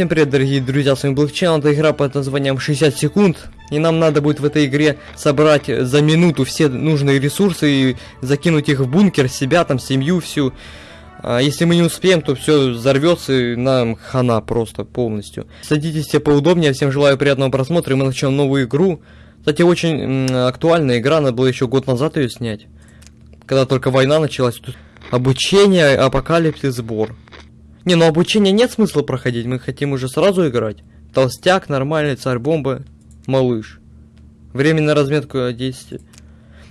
Всем привет, дорогие друзья, с вами Black Channel, это игра под названием 60 секунд, и нам надо будет в этой игре собрать за минуту все нужные ресурсы и закинуть их в бункер, себя там, семью всю. А если мы не успеем, то все взорвется и нам хана просто полностью. Садитесь все поудобнее, всем желаю приятного просмотра, и мы начнем новую игру. Кстати, очень актуальная игра, надо было еще год назад ее снять, когда только война началась. Тут обучение, апокалипсис, сбор. Не, ну обучение нет смысла проходить, мы хотим уже сразу играть. Толстяк, нормальный, царь бомба, малыш. Время на разметку 10.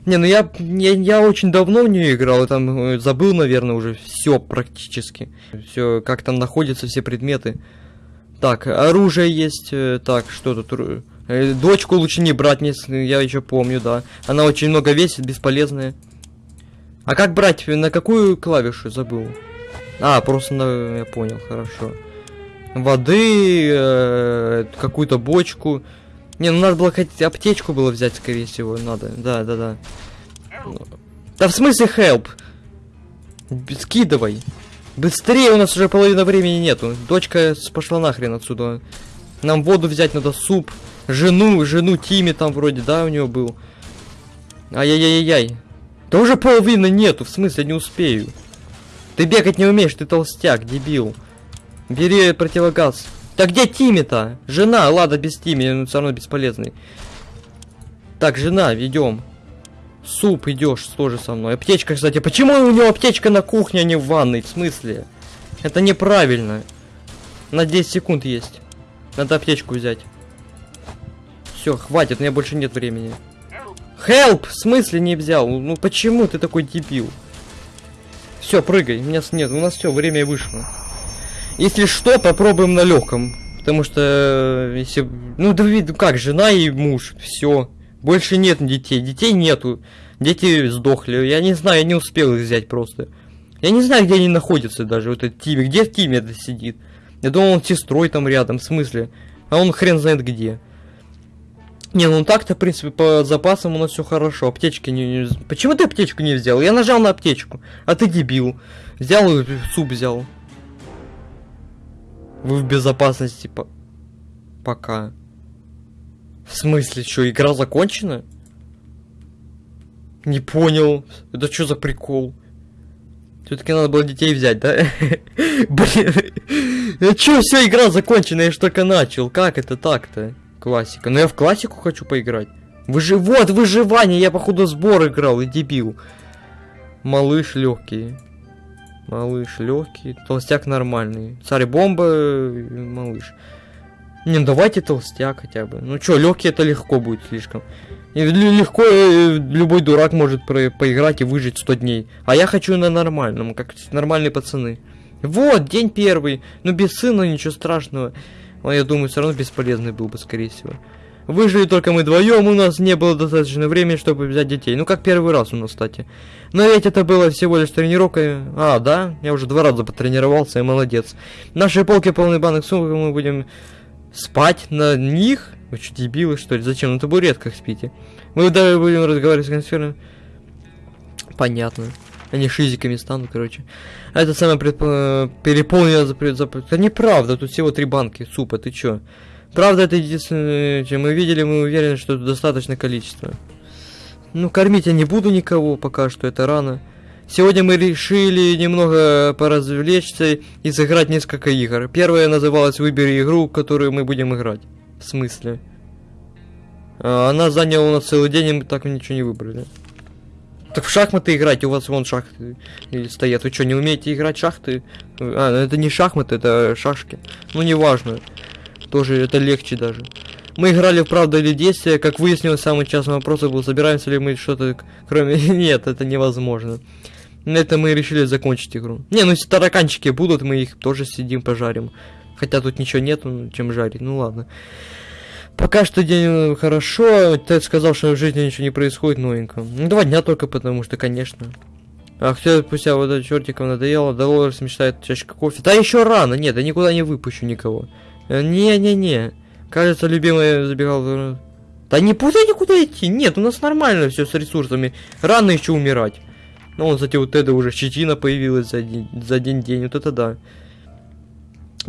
Не, ну я, я, я очень давно в нее играл, и там э, забыл, наверное, уже все практически. Все, как там находятся все предметы. Так, оружие есть, э, так, что тут? Э, дочку лучше не брать, я еще помню, да. Она очень много весит, бесполезная. А как брать, на какую клавишу забыл? А, просто на... я понял, хорошо. Воды, э, какую-то бочку. Не, ну надо было хоть аптечку было взять, скорее всего, надо. Да, да, да. Да в смысле help? Скидывай. Быстрее, у нас уже половина времени нету. Дочка пошла нахрен отсюда. Нам воду взять надо, суп. Жену, жену Тими там вроде, да, у него был. Ай-яй-яй-яй. Да уже половины нету, в смысле, не успею. Ты бегать не умеешь, ты толстяк, дебил. Бери противогаз. Да где Тими-то? Жена, ладно, без Тими, он все равно бесполезный. Так, жена, идем. Суп идешь тоже со мной. Аптечка, кстати. Почему у него аптечка на кухне, а не в ванной? В смысле? Это неправильно. На 10 секунд есть. Надо аптечку взять. Все, хватит, у меня больше нет времени. Help! В смысле не взял? Ну почему ты такой дебил? Все, прыгай. У меня нет, у нас все, время вышло. Если что, попробуем на легком. Потому что, э, если... Ну, да видно, как, жена и муж. Все. Больше нет детей. Детей нету. Дети сдохли. Я не знаю, я не успел их взять просто. Я не знаю, где они находятся даже, вот этот Тиме. Где Тиме это сидит? Я думал, он с сестрой там рядом, в смысле? А он хрен знает где. Не, ну так-то, в принципе, по запасам у нас все хорошо. Аптечки не, не... Почему ты аптечку не взял? Я нажал на аптечку. А ты дебил. Взял и суп взял. Вы в безопасности по... Пока. В смысле, что, игра закончена? Не понял. Это что за прикол? Все-таки надо было детей взять, да? Блин. А что, все, игра закончена, я ж только начал. Как это так-то? Классика. Но я в классику хочу поиграть. Выжи... Вот, выживание. Я, походу, сбор играл и дебил. Малыш легкий. Малыш легкий. Толстяк нормальный. Царь бомба. Малыш. Не, ну давайте толстяк хотя бы. Ну что, легкий это легко будет слишком. И легко э, любой дурак может про поиграть и выжить 100 дней. А я хочу на нормальном, как нормальные пацаны. Вот, день первый. Ну без сына ничего страшного. Он, я думаю, все равно бесполезный был бы, скорее всего. Выжили только мы вдвоем, у нас не было достаточно времени, чтобы взять детей. Ну, как первый раз у нас, кстати. Но ведь это было всего лишь тренировка. А, да? Я уже два раза потренировался, и молодец. Наши полки полны банок сумок, мы будем спать на них? Вы что, дебилы, что ли? Зачем? На табуретках спите. Мы даже будем разговаривать с консьержем. Понятно. Они шизиками станут, короче. А это самое предп... переполнено за... за... Это неправда, тут всего три банки супа, ты чё? Правда, это единственное, чем мы видели, мы уверены, что это достаточное количество. Ну, кормить я не буду никого пока что, это рано. Сегодня мы решили немного поразвлечься и сыграть несколько игр. Первая называлась «Выбери игру, которую мы будем играть». В смысле? А, она заняла у нас целый день, и мы так ничего не выбрали. Так в шахматы играть, у вас вон шахты стоят. Вы что, не умеете играть шахты? А, ну это не шахматы, это шашки. Ну, неважно. Тоже это легче даже. Мы играли в правда или действие. Как выяснилось, самый частый вопрос был, собираемся ли мы что-то кроме... Нет, это невозможно. На это мы решили закончить игру. Не, ну если тараканчики будут, мы их тоже сидим, пожарим. Хотя тут ничего нету, чем жарить. Ну ладно. Пока что день хорошо. Тед сказал, что в жизни ничего не происходит новенького. Ну, два дня только потому что, конечно. А все спустя вот этот чертиком надоело, Долорес мечтает чашка кофе. Да еще рано, нет, я никуда не выпущу никого. Э, не-не-не. Кажется, любимая забегал. Да не путай никуда идти. Нет, у нас нормально все с ресурсами. Рано еще умирать. Ну, вот, кстати, у Теда уже щетина появилась за день, за день день. Вот это да.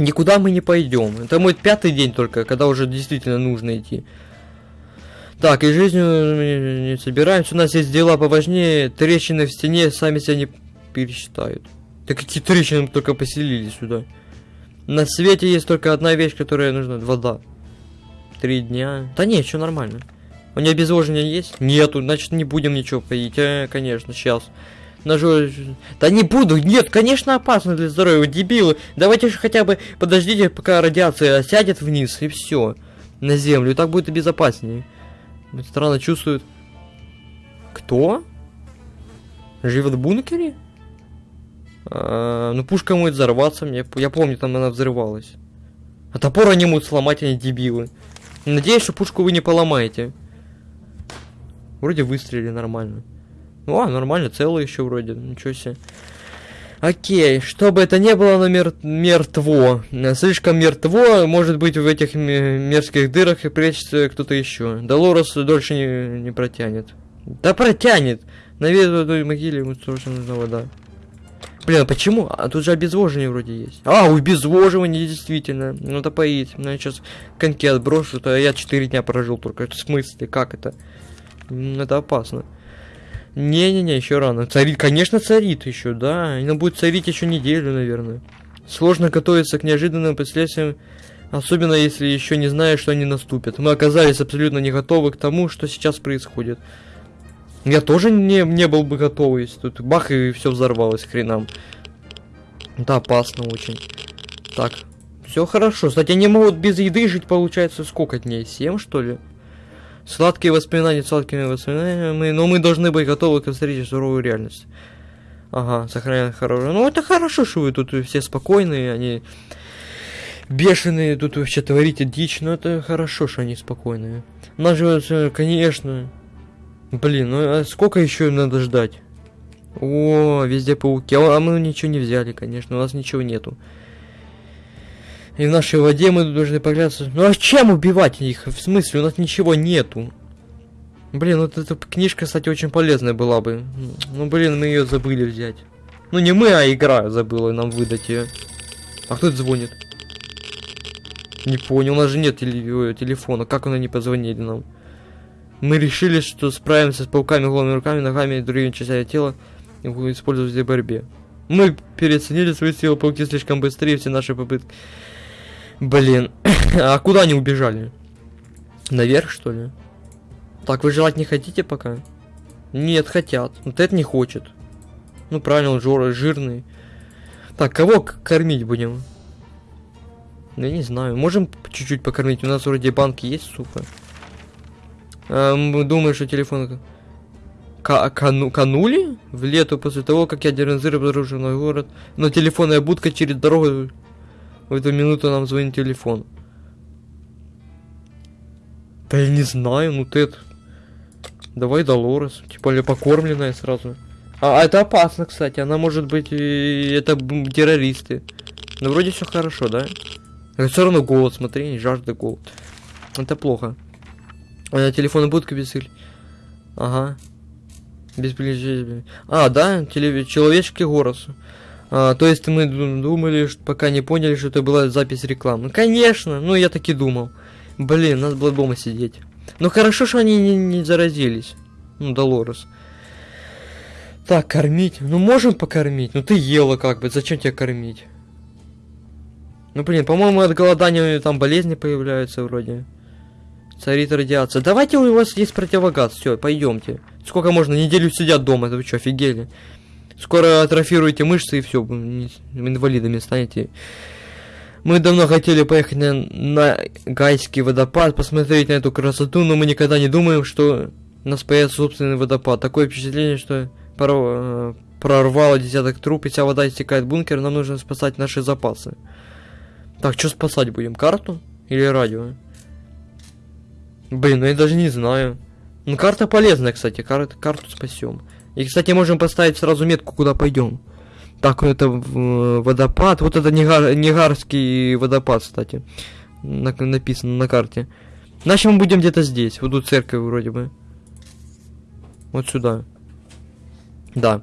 Никуда мы не пойдем. Это мой пятый день только, когда уже действительно нужно идти. Так, и жизнью не собираемся. У нас есть дела поважнее. Трещины в стене сами себя не пересчитают. Да какие трещины мы только поселили сюда. На свете есть только одна вещь, которая нужна. Вода. Три дня. Да нет, все нормально. У нее обезвоживание есть? Нету, значит не будем ничего поить. Э, конечно, сейчас. Ножу... Да не буду, нет, конечно опасно для здоровья, дебилы. Давайте же хотя бы подождите, пока радиация сядет вниз, и все. На землю, так будет безопаснее. Странно чувствует. Кто? Живет в бункере? А, ну пушка может взорваться, мне, я помню, там она взрывалась. А топор они могут сломать, они дебилы. Надеюсь, что пушку вы не поломаете. Вроде выстрелили нормально. О, нормально, целый еще вроде, ничего себе. Окей, чтобы это не было, но мер мертво. Слишком мертво, может быть, в этих мерзких дырах и прячется кто-то еще. Долорес дольше не, не протянет. Да протянет! На той могиле ему срочно нужна вода. Блин, а почему? А тут же обезвоживание вроде есть. А, обезвоживание действительно. Надо поить. Ну, я сейчас коньки отброшу, то я 4 дня прожил только. В смысле, как это? Это опасно. Не-не-не, еще рано. Царит, конечно, царит еще, да. Она будет царить еще неделю, наверное. Сложно готовиться к неожиданным последствиям, особенно если еще не знаешь, что они наступят. Мы оказались абсолютно не готовы к тому, что сейчас происходит. Я тоже не, не был бы готов, если тут бах и все взорвалось хренам. Да, опасно очень. Так, все хорошо. Кстати, они могут без еды жить, получается, сколько дней? Семь, что ли? Сладкие воспоминания сладкими воспоминаниями, но мы должны быть готовы к встрече суровой реальности. Ага, сохраняем хорошее. Ну, это хорошо, что вы тут все спокойные, они бешеные, тут вообще творите дичь, но это хорошо, что они спокойные. Нас же, конечно... Блин, ну а сколько еще надо ждать? О, везде пауки. А мы ничего не взяли, конечно, у нас ничего нету. И в нашей воде мы должны погляться. Ну а чем убивать их? В смысле, у нас ничего нету. Блин, вот эта книжка, кстати, очень полезная была бы. Ну, блин, мы ее забыли взять. Ну, не мы, а игра забыла нам выдать ее. А кто это звонит? Не понял, у нас же нет теле телефона. Как она не позвонили нам? Мы решили, что справимся с пауками голыми руками, ногами и другими частями тела и использовать в борьбе. Мы переоценили свои силы, пауки слишком быстрее, все наши попытки Блин, а куда они убежали? Наверх, что ли? Так, вы желать не хотите пока? Нет, хотят. Вот это не хочет. Ну, правильно, он жор, жирный. Так, кого кормить будем? Я не знаю. Можем чуть-чуть покормить? У нас вроде банки есть, сука. А, мы думаем, что телефон... К кану канули? В лету после того, как я Дерензыр обнаружил на город. Но телефонная будка через дорогу в эту минуту нам звонит телефон. Да я не знаю, ну ты... Давай Долорес, типа ли покормленная сразу. А, а это опасно, кстати, она может быть... Это террористы. Но вроде все хорошо, да? Но все равно голод, смотри, жажда голод. Это плохо. А, телефон будка без... Ага. Без А, да, телев... человечки голосу. А, то есть мы думали, что пока не поняли, что это была запись рекламы. Конечно, ну я так и думал. Блин, надо было дома сидеть. Ну хорошо, что они не, не заразились. Ну, Долорес. Так, кормить. Ну, можем покормить. Ну, ты ела как бы. Зачем тебя кормить? Ну, блин, по-моему, от голодания там болезни появляются вроде. Царит радиация. Давайте у вас есть противогаз. Все, пойдемте. Сколько можно? Неделю сидят дома. Это вы что, офигели? Скоро атрофируете мышцы и все, инвалидами станете. Мы давно хотели поехать на, на Гайский водопад, посмотреть на эту красоту, но мы никогда не думаем, что нас появится собственный водопад. Такое впечатление, что поров... прорвало десяток труб, и вся вода истекает в бункер, нам нужно спасать наши запасы. Так, что спасать будем? Карту? Или радио? Блин, ну я даже не знаю. Ну, карта полезная, кстати, кар карту спасем. И, кстати, можем поставить сразу метку, куда пойдем. Так, это водопад. Вот это Нигар, Нигарский водопад, кстати. На, написано на карте. Значит, мы будем где-то здесь. Вот тут церковь вроде бы. Вот сюда. Да.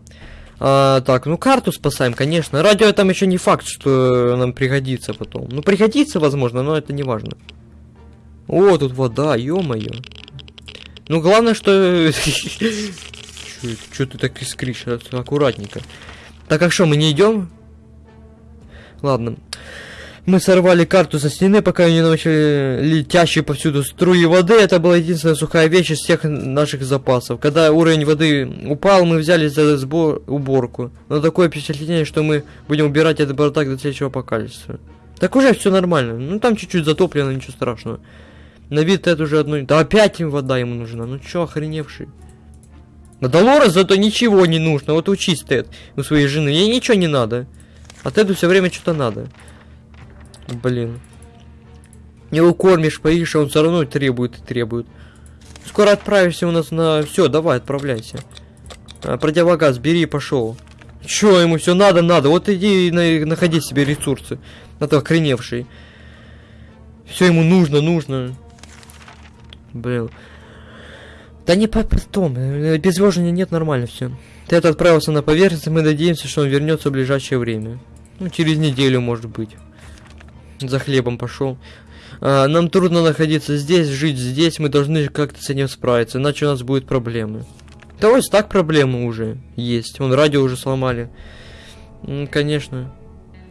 А, так, ну карту спасаем, конечно. Радио там еще не факт, что нам пригодится потом. Ну, пригодится, возможно, но это не важно. О, тут вода, ё-моё. Ну, главное, что... Что ты так искришь? Аккуратненько. Так, а что, мы не идем? Ладно. Мы сорвали карту со стены, пока не начали летящие повсюду струи воды. Это была единственная сухая вещь из всех наших запасов. Когда уровень воды упал, мы взяли за сбор уборку. Но такое впечатление, что мы будем убирать этот бардак до следующего апокалипсиса. Так уже все нормально. Ну там чуть-чуть затоплено, ничего страшного. На вид это уже одно... Да опять им вода ему нужна. Ну чё, охреневший. На Долорес зато ничего не нужно. Вот учись, Тед, у своей жены. Ей ничего не надо. А Теду все время что-то надо. Блин. Не укормишь, поишь, а он все равно требует и требует. Скоро отправишься у нас на... Все, давай, отправляйся. А, противогаз, бери и пошел. Че ему все надо, надо. Вот иди и на... находи себе ресурсы. На то охреневший. Все ему нужно, нужно. Блин. Да не по потом. Э, нет, нормально все. Ты отправился на поверхность, мы надеемся, что он вернется в ближайшее время. Ну, через неделю, может быть. За хлебом пошел. А, нам трудно находиться здесь, жить здесь, мы должны как-то с этим справиться, иначе у нас будут проблемы. Да вот так проблемы уже есть. Вон радио уже сломали. Ну, конечно.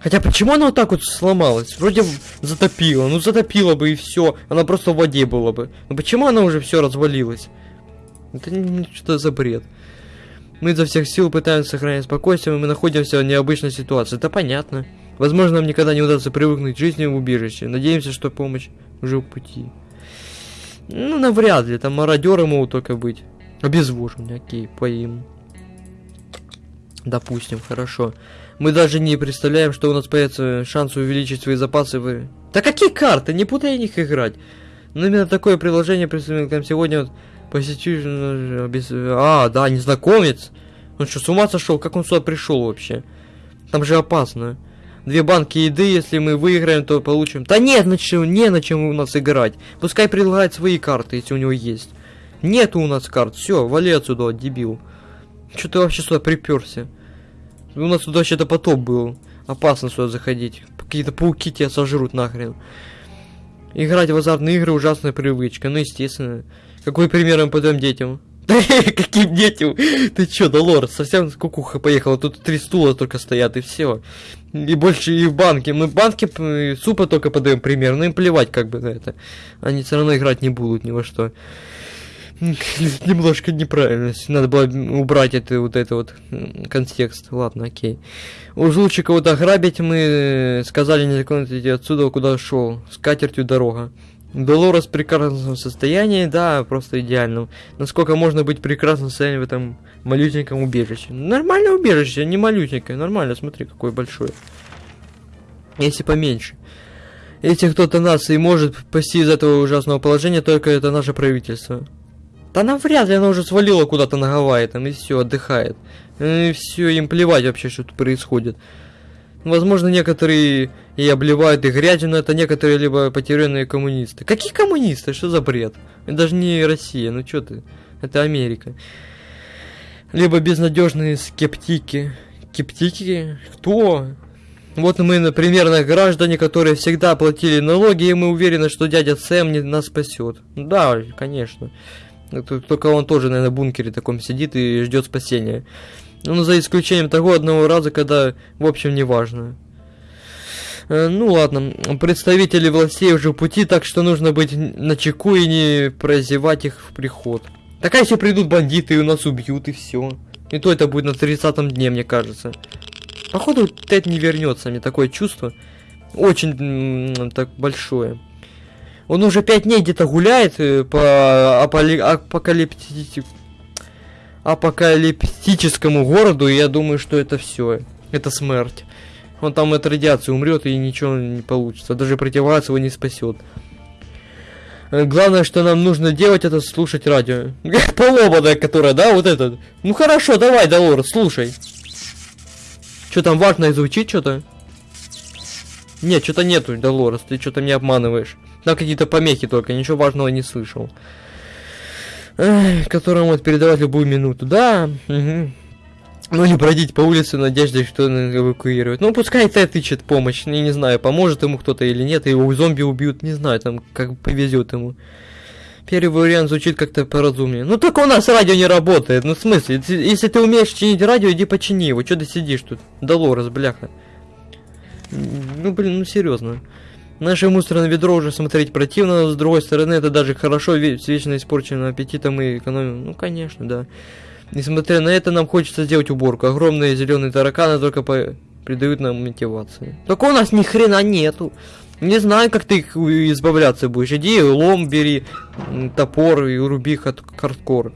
Хотя почему она вот так вот сломалась? Вроде затопила. Ну затопила бы и все. Она просто в воде была бы. Но почему она уже все развалилась? Это что за бред? Мы изо всех сил пытаемся сохранять спокойствие, мы находимся в необычной ситуации. Это понятно. Возможно, нам никогда не удастся привыкнуть к жизни в убежище. Надеемся, что помощь уже в пути. Ну, навряд ли. Там мародеры могут только быть. Обезвоживание, окей, поим. Допустим, хорошо. Мы даже не представляем, что у нас появится шанс увеличить свои запасы. В... Да какие карты? Не путай них играть. Но именно такое приложение представим к нам сегодня. Вот, посетитель... Без... А, да, незнакомец. Он что, с ума сошел? Как он сюда пришел вообще? Там же опасно. Две банки еды, если мы выиграем, то получим... Да нет, на чем, не на чем у нас играть. Пускай предлагает свои карты, если у него есть. Нету у нас карт. Все, вали отсюда, дебил. Что ты вообще сюда приперся? У нас тут вообще-то потоп был. Опасно сюда заходить. Какие-то пауки тебя сожрут нахрен. Играть в азартные игры ужасная привычка. Ну, естественно. Какой пример мы подаем детям? Каким детям? Ты чё, Долор, совсем кукуха поехала. Тут три стула только стоят, и все. И больше и в банке. Мы в банке супа только подаем пример. Ну им плевать как бы на это. Они все равно играть не будут ни во что. Немножко неправильность. Надо было убрать это вот это вот контекст. Ладно, окей. Уж лучше кого-то ограбить мы сказали незаконно идти отсюда, куда шел. С катертью дорога. Долорес в прекрасном состоянии, да, просто идеальном. Насколько можно быть в прекрасном состоянии в этом малютеньком убежище? Нормальное убежище, не малютенькое, нормально, смотри, какое большое. Если поменьше. Если кто-то нас и может спасти из этого ужасного положения, только это наше правительство. Да навряд ли она уже свалила куда-то на Гавайи там и все, отдыхает. И все, им плевать вообще, что тут происходит. Возможно, некоторые и обливают их грязью, но это некоторые либо потерянные коммунисты. Какие коммунисты? Что за бред? Это даже не Россия, ну что ты? Это Америка. Либо безнадежные скептики. Скептики? Кто? Вот мы, например, граждане, которые всегда платили налоги, и мы уверены, что дядя Сэм не нас спасет. Да, конечно. Только он тоже, наверное, в бункере таком сидит и ждет спасения. Ну, за исключением того одного раза, когда, в общем, не важно. Э, ну ладно, представители властей уже в пути, так что нужно быть на чеку и не прозевать их в приход. Так а если придут бандиты и у нас убьют, и все. И то это будет на 30 дне, мне кажется. Походу, Тед не вернется, мне такое чувство. Очень так большое. Он уже пять дней где-то гуляет э, по аполи... апокалипти... апокалиптическому городу, и я думаю, что это все. Это смерть. Он там от радиации умрет и ничего не получится. Даже противогаз его не спасет. Э, главное, что нам нужно делать, это слушать радио. Поломанная, которая, да, вот этот. Ну хорошо, давай, Долор, слушай. Что там важно звучит что-то? Нет, что-то нету, Долорес, ты что-то меня обманываешь. Да, какие-то помехи только, ничего важного не слышал. Которому вот передавать любую минуту. Да. Ну или бродить по улице в надежде, что он эвакуирует. Ну пускай Т тычет помощь, я не знаю, поможет ему кто-то или нет, его зомби убьют, не знаю, там как повезет ему. Первый вариант звучит как-то поразумнее. Ну только у нас радио не работает, ну в смысле, если ты умеешь чинить радио, иди почини его, что ты сидишь тут? Долорес, бляха. Ну блин, ну серьезно. Наше мусорное ведро уже смотреть противно, но с другой стороны, это даже хорошо, ведь вечно испорченным аппетитом мы экономим. Ну конечно, да. Несмотря на это, нам хочется сделать уборку. Огромные зеленые тараканы только по... придают нам мотивации. Только у нас ни хрена нету. Не знаю, как ты их избавляться будешь. Иди, лом бери, топор и руби хардкор.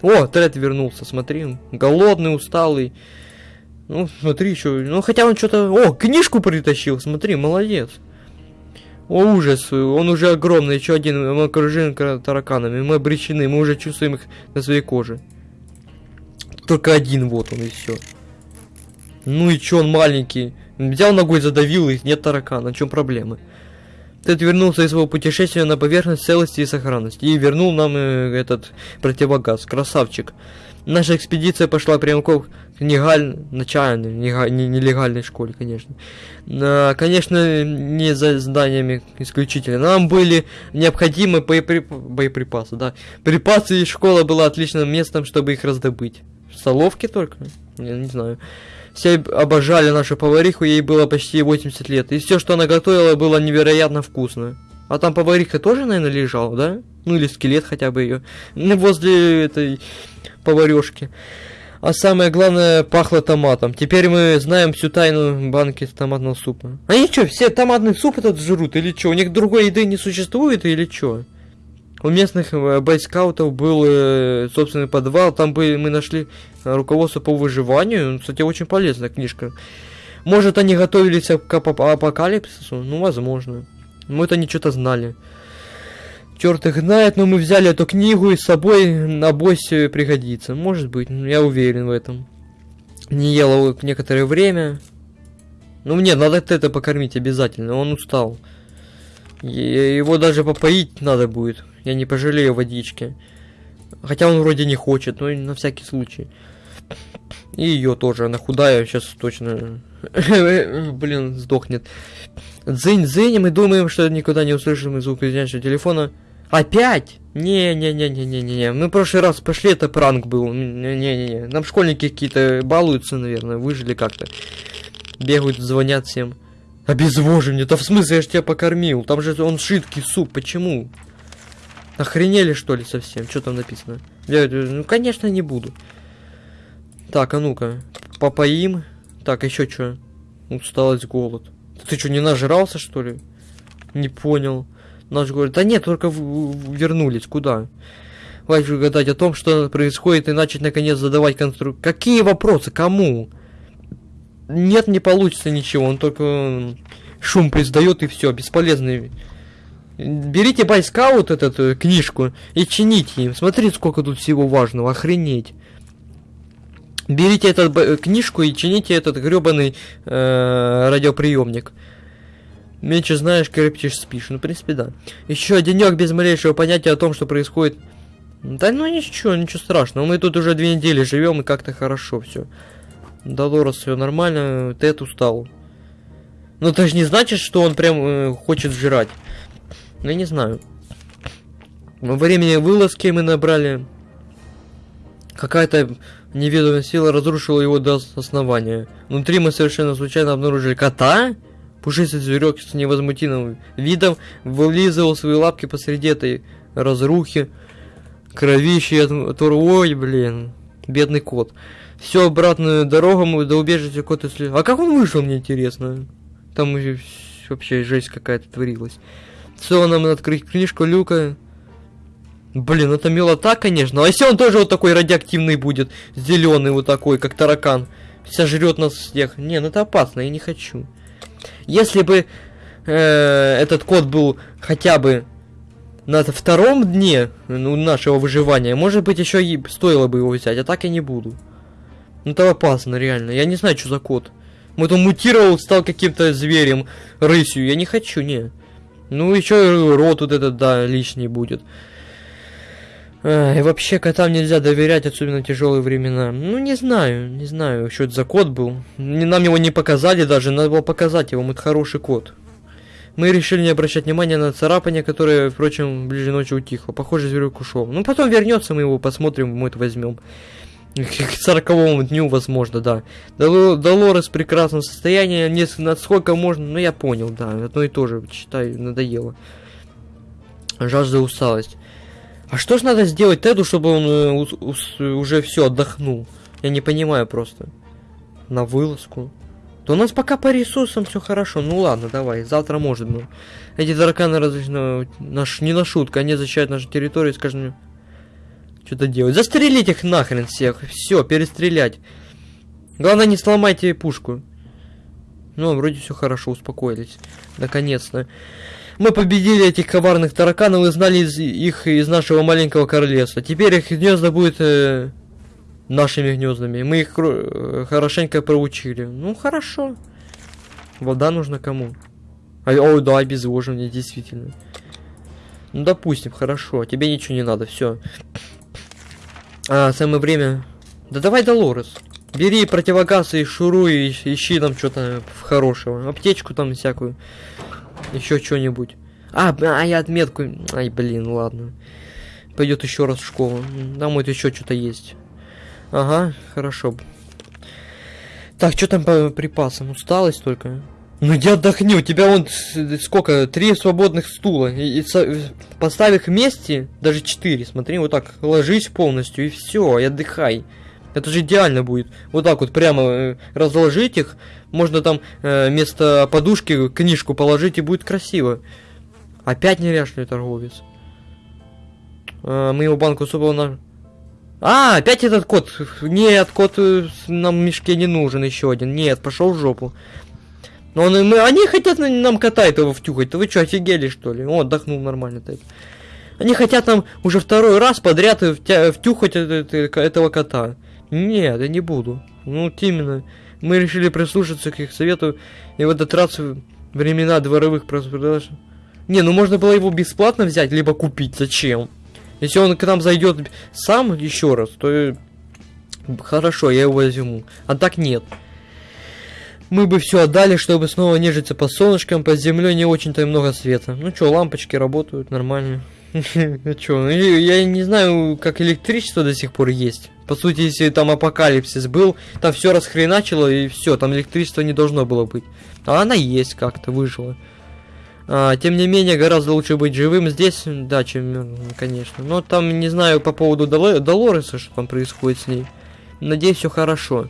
О, Тред вернулся, смотри. Голодный, усталый. Ну, смотри, еще. Ну, хотя он что-то... О, книжку притащил, смотри, молодец. О, ужас, он уже огромный, еще один, мы окружены тараканами, мы обречены, мы уже чувствуем их на своей коже. Только один вот он и все. Ну и чё он маленький? Взял ногой, задавил их, нет таракана, в чем проблема? Тед вернулся из своего путешествия на поверхность целости и сохранности и вернул нам э, этот противогаз. Красавчик. Наша экспедиция пошла прямиком к негаль... начальной, нелегальной школе, конечно. А, конечно, не за зданиями исключительно. Нам были необходимы боеприп... боеприпасы, да. Припасы и школа была отличным местом, чтобы их раздобыть. В столовке только? Я не знаю. Все обожали нашу повариху, ей было почти 80 лет. И все, что она готовила, было невероятно вкусно. А там повариха тоже, наверное, лежала, да? Ну или скелет хотя бы ее. Возле этой поварешки. А самое главное, пахло томатом. Теперь мы знаем всю тайну банки томатного супа. Они что, все томатный суп этот жрут или что? У них другой еды не существует или что? У местных э, бойскаутов был э, собственный подвал, там бы мы нашли руководство по выживанию. Кстати, очень полезная книжка. Может, они готовились к апокалипсису? Ну, возможно. Мы это не что-то знали. Черт их знает, но мы взяли эту книгу и с собой на боссе пригодится. Может быть, я уверен в этом. Не ел некоторое время. Ну, мне надо это покормить обязательно, он устал. Его даже попоить надо будет. Я не пожалею водички. Хотя он вроде не хочет, но на всякий случай. И ее тоже, она худая, сейчас точно, блин, сдохнет. Дзынь-дзынь, мы думаем, что никуда не услышим звук звонящего телефона. Опять? Не-не-не-не-не-не. Мы в прошлый раз пошли, это пранк был. Не-не-не. Нам школьники какие-то балуются, наверное, выжили как-то. Бегают, звонят всем. Обезвоживание, да в смысле, я ж тебя покормил. Там же он жидкий суп, почему? Охренели что ли совсем? Что там написано? Я, ну, конечно, не буду. Так, а ну-ка. Попоим. Так, еще что? Усталость, голод. Ты что, не нажрался, что ли? Не понял. Наш говорит, да нет, только вернулись. Куда? Хватит гадать о том, что происходит, и начать наконец задавать конструкцию. Какие вопросы? Кому? Нет, не получится ничего, он только шум признает и все, бесполезный. Берите байскаут эту э, книжку и чините им. Смотрите, сколько тут всего важного, охренеть. Берите эту книжку и чините этот гребаный э, радиоприемник. Меньше знаешь, крепче спишь. Ну, в принципе, да. Еще денек без малейшего понятия о том, что происходит. Да ну ничего, ничего страшного. Мы тут уже две недели живем и как-то хорошо все. Долорес все нормально, Тед устал. Но это же не значит, что он прям э, хочет жрать. Ну, я не знаю. Во времени вылазки мы набрали... Какая-то неведомая сила разрушила его до основания. Внутри мы совершенно случайно обнаружили кота. Пушистый зверек с невозмутимым видом вылизывал свои лапки посреди этой разрухи. Кровище от... Ой, блин. Бедный кот. Все обратную дорогу мы до убежища кот и А как он вышел, мне интересно? Там вообще жесть какая-то творилась. Все, нам открыть книжку Люка. Блин, это милота, конечно. А если он тоже вот такой радиоактивный будет? Зеленый вот такой, как таракан. Сожрет нас всех. Не, ну это опасно, я не хочу. Если бы э, этот кот был хотя бы на втором дне ну, нашего выживания, может быть, еще и стоило бы его взять, а так я не буду. Ну это опасно, реально. Я не знаю, что за кот. Мы там мутировал, стал каким-то зверем, рысью. Я не хочу, не. Ну, еще рот вот этот, да, лишний будет. И вообще котам нельзя доверять, особенно тяжелые времена. Ну, не знаю, не знаю, что это за кот был. Нам его не показали даже, надо было показать его, это хороший кот. Мы решили не обращать внимания на царапание, которое, впрочем, ближе ночью утихло. Похоже, зверек ушел. Ну, потом вернется, мы его посмотрим, мы это возьмем. К сороковому дню, возможно, да. Долорес в прекрасном состоянии, не насколько можно, ну я понял, да, одно и то же, считай, надоело. Жажда усталость. А что ж надо сделать Теду, чтобы он э, уже все отдохнул? Я не понимаю просто. На вылазку. То у нас пока по ресурсам все хорошо. Ну ладно, давай, завтра может быть. Эти тараканы различно наш не на шутку, они защищают нашу территорию, скажем, что-то делать. Застрелить их нахрен всех. Все, перестрелять. Главное, не сломайте пушку. Ну, вроде все хорошо, успокоились. Наконец-то. Мы победили этих коварных тараканов и знали из, их из нашего маленького королевства. Теперь их гнезда будет э, нашими гнездами. Мы их э, хорошенько проучили. Ну, хорошо. Вода нужна кому? А, о, да, обезвоживание, действительно. Ну, допустим, хорошо. Тебе ничего не надо, все. А, самое время... Да давай, Долорес. Бери противогаз и шуруй, ищи там что-то хорошего. Аптечку там всякую. Еще что-нибудь. А, а я отметку... Ай, блин, ладно. Пойдет еще раз в школу. Там вот еще что-то есть. Ага, хорошо. Так, что там по припасам? Усталость только. Ну я отдохни, у тебя вон сколько, три свободных стула. И, и поставь их вместе, даже четыре, смотри, вот так, ложись полностью и все, и отдыхай. Это же идеально будет. Вот так вот прямо э, разложить их. Можно там э, вместо подушки книжку положить и будет красиво. Опять неряшный торговец. Э, мы его банку супа на... А, опять этот кот. Нет, кот нам в мешке не нужен еще один. Нет, пошел в жопу. Но он, мы, они хотят нам кота этого втюхать. Вы что, офигели, что ли? О, отдохнул нормально так. Они хотят нам уже второй раз подряд втюхать этого кота. Нет, я не буду. Ну, вот именно. Мы решили прислушаться к их совету и в этот времена дворовых продаж. Не, ну можно было его бесплатно взять, либо купить. Зачем? Если он к нам зайдет сам еще раз, то хорошо, я его возьму. А так нет. Мы бы все отдали, чтобы снова нежиться по солнышкам, под землей не очень-то много света. Ну что, лампочки работают нормально. Чё, ну, я не знаю, как электричество до сих пор есть. По сути, если там апокалипсис был, там все расхреначило и все, там электричества не должно было быть. А она есть как-то, выжила. А, тем не менее, гораздо лучше быть живым здесь, да, чем конечно. Но там, не знаю, по поводу Долореса, что там происходит с ней. Надеюсь, все хорошо.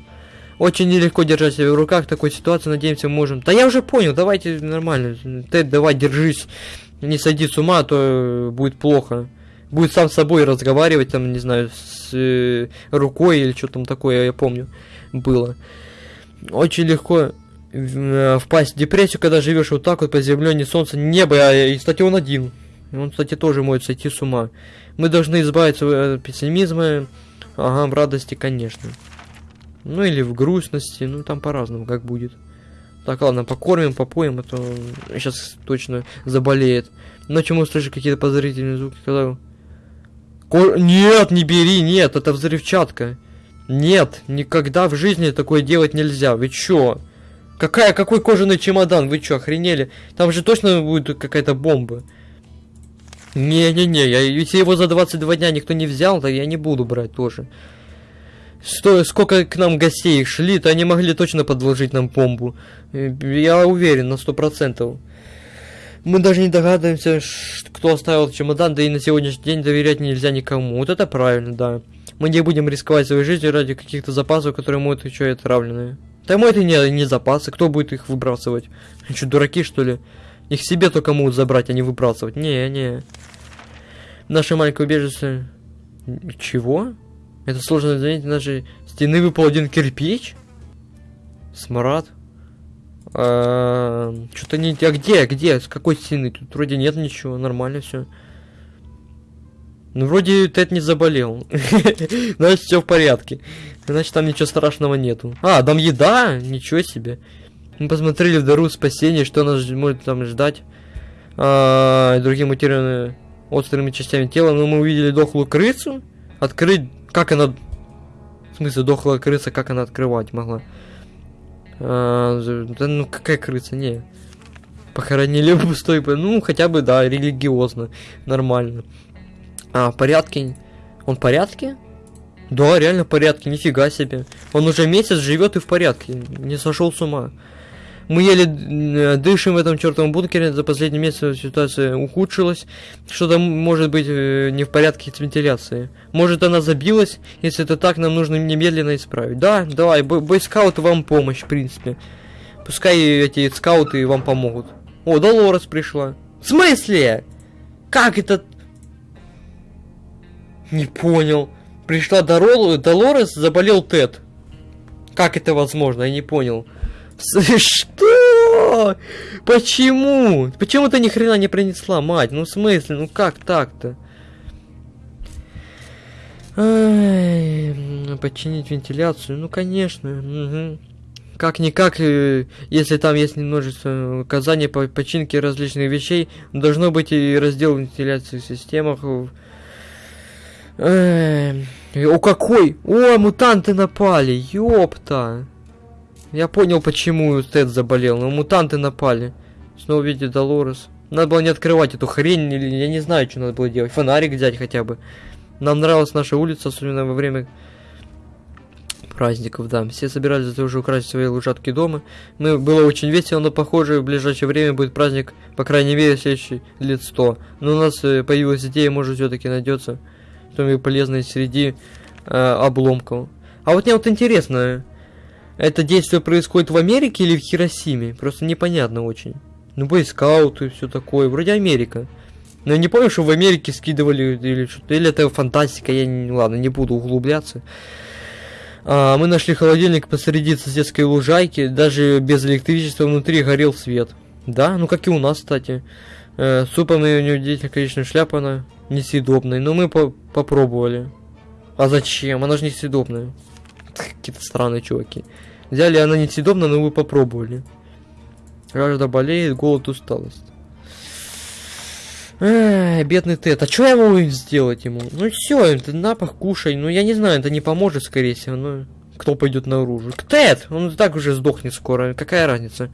Очень нелегко держать себя в руках такой ситуации, надеемся, можем. Да я уже понял, давайте нормально. Тед, давай, держись. Не сойди с ума, а то будет плохо. Будет сам с собой разговаривать, там, не знаю, с э, рукой или что там такое, я помню, было. Очень легко э, впасть в депрессию, когда живешь вот так вот по земле, не солнце, небо, а, и, кстати, он один. Он, кстати, тоже может сойти с ума. Мы должны избавиться от пессимизма, ага, в радости, конечно. Ну или в грустности, ну там по-разному, как будет. Так, ладно, покормим, попоем, а то сейчас точно заболеет. Ночью мы услышим какие-то подозрительные звуки, когда... Ко... Нет, не бери, нет, это взрывчатка. Нет, никогда в жизни такое делать нельзя. Вы чё? Какая, какой кожаный чемодан? Вы чё, охренели? Там же точно будет какая-то бомба. Не-не-не, если его за 22 дня никто не взял, то я не буду брать тоже. Что, сколько к нам гостей шли, то они могли точно подложить нам бомбу. Э, я уверен на сто процентов. Мы даже не догадываемся, кто оставил чемодан, да и на сегодняшний день доверять нельзя никому. Вот это правильно, да. Мы не будем рисковать своей жизнью ради каких-то запасов, которые могут еще и отравленные. Да мы это не, не запасы, кто будет их выбрасывать? Что, дураки, что ли? Их себе только могут забрать, а не выбрасывать. Не, не. Наше маленькое убежище... Чего? Это сложно заметить, нашей стены выпал один кирпич. Смрад. А, Что-то не... А где? Где? С какой стены? Тут вроде нет ничего, нормально все. Ну, вроде Тед не заболел. Значит, все в порядке. Значит, там ничего страшного нету. А, там еда? Ничего себе. Мы посмотрели в дару спасения, что нас может там ждать. А, другие материалы острыми частями тела, но мы увидели дохлую крысу. Открыть... Как она... В смысле, дохлая крыса, как она открывать могла? А, да ну какая крыса, не. Похоронили пустой, ну хотя бы, да, религиозно, нормально. А, в порядке? Он в порядке? Да, реально в порядке, нифига себе. Он уже месяц живет и в порядке, не сошел с ума. Мы еле э, дышим в этом чертовом бункере, за последний месяц ситуация ухудшилась. Что-то может быть э, не в порядке с вентиляцией. Может она забилась, если это так, нам нужно немедленно исправить. Да, давай, бойскауты вам помощь, в принципе. Пускай эти скауты вам помогут. О, Долорес пришла. В смысле? Как это? Не понял. Пришла Дорол, Долорес, заболел Тед. Как это возможно? Я не понял. Что? Почему? Почему ты ни хрена не принесла, мать? Ну в смысле? Ну как так-то? Починить вентиляцию? Ну конечно. Угу. Как-никак, э, если там есть немножество указаний по починке различных вещей, должно быть и раздел вентиляции в системах. О, какой? О, мутанты напали, ёпта. Я понял, почему Тед заболел, но мутанты напали. Снова видит Долорес. Надо было не открывать эту хрень, или я не знаю, что надо было делать. Фонарик взять хотя бы. Нам нравилась наша улица, особенно во время праздников, да. Все собирались тоже украсить свои лужатки дома. Мы, было очень весело, но похоже в ближайшее время будет праздник, по крайней мере, следующий лет сто. Но у нас э, появилась идея, может все-таки найдется что-нибудь полезное среди э, обломков. А вот мне вот интересно, это действие происходит в Америке или в Хиросиме? Просто непонятно очень. Ну, бойскауты и все такое. Вроде Америка. Но я не помню, что в Америке скидывали или что-то. Или это фантастика, я не... Ладно, не буду углубляться. А, мы нашли холодильник посреди соседской лужайки. Даже без электричества внутри горел свет. Да, ну как и у нас, кстати. Э, у него деятельная, конечно, шляпа она несъедобная. Но мы по попробовали. А зачем? Она же несъедобная. Какие-то странные чуваки. Взяли, она несъедобна, но вы попробовали. Жажда болеет, голод, усталость. Эх, бедный Тед. А что я могу сделать ему? Ну все, это напах, кушай. Ну я не знаю, это не поможет, скорее всего. Ну, кто пойдет наружу? Тед! Он так уже сдохнет скоро. Какая разница?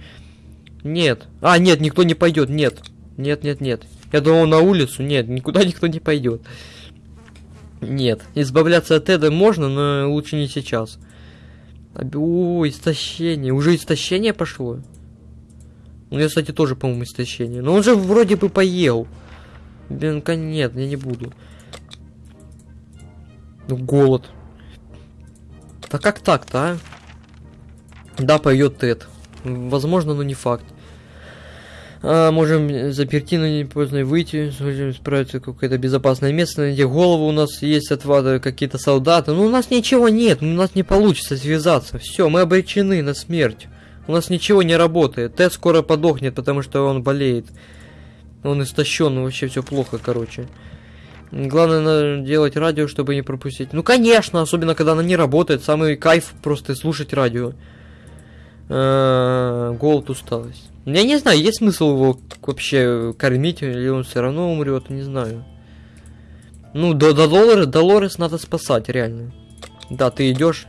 Нет. А, нет, никто не пойдет. Нет. Нет, нет, нет. Я думал на улицу. Нет, никуда никто не пойдет. Нет. Избавляться от Теда можно, но лучше не сейчас. О, истощение. Уже истощение пошло? У меня, кстати, тоже, по-моему, истощение. Но он же вроде бы поел. Блин, нет, я не буду. Ну, голод. Да как так-то, а? Да, пойдет Тед. Возможно, но не факт. А, можем заперти, но не поздно выйти. Сможем справиться какое-то безопасное место. Найти голову у нас есть от вада какие-то солдаты. Ну, у нас ничего нет. У нас не получится связаться. Все, мы обречены на смерть. У нас ничего не работает. Тед скоро подохнет, потому что он болеет. Он истощен, вообще все плохо, короче. Главное надо делать радио, чтобы не пропустить. Ну, конечно, особенно когда она не работает. Самый кайф просто слушать радио. А, голод, усталость. Я не знаю, есть смысл его вообще кормить, или он все равно умрет, не знаю. Ну, до, до Долорес, Долорес надо спасать, реально. Да, ты идешь.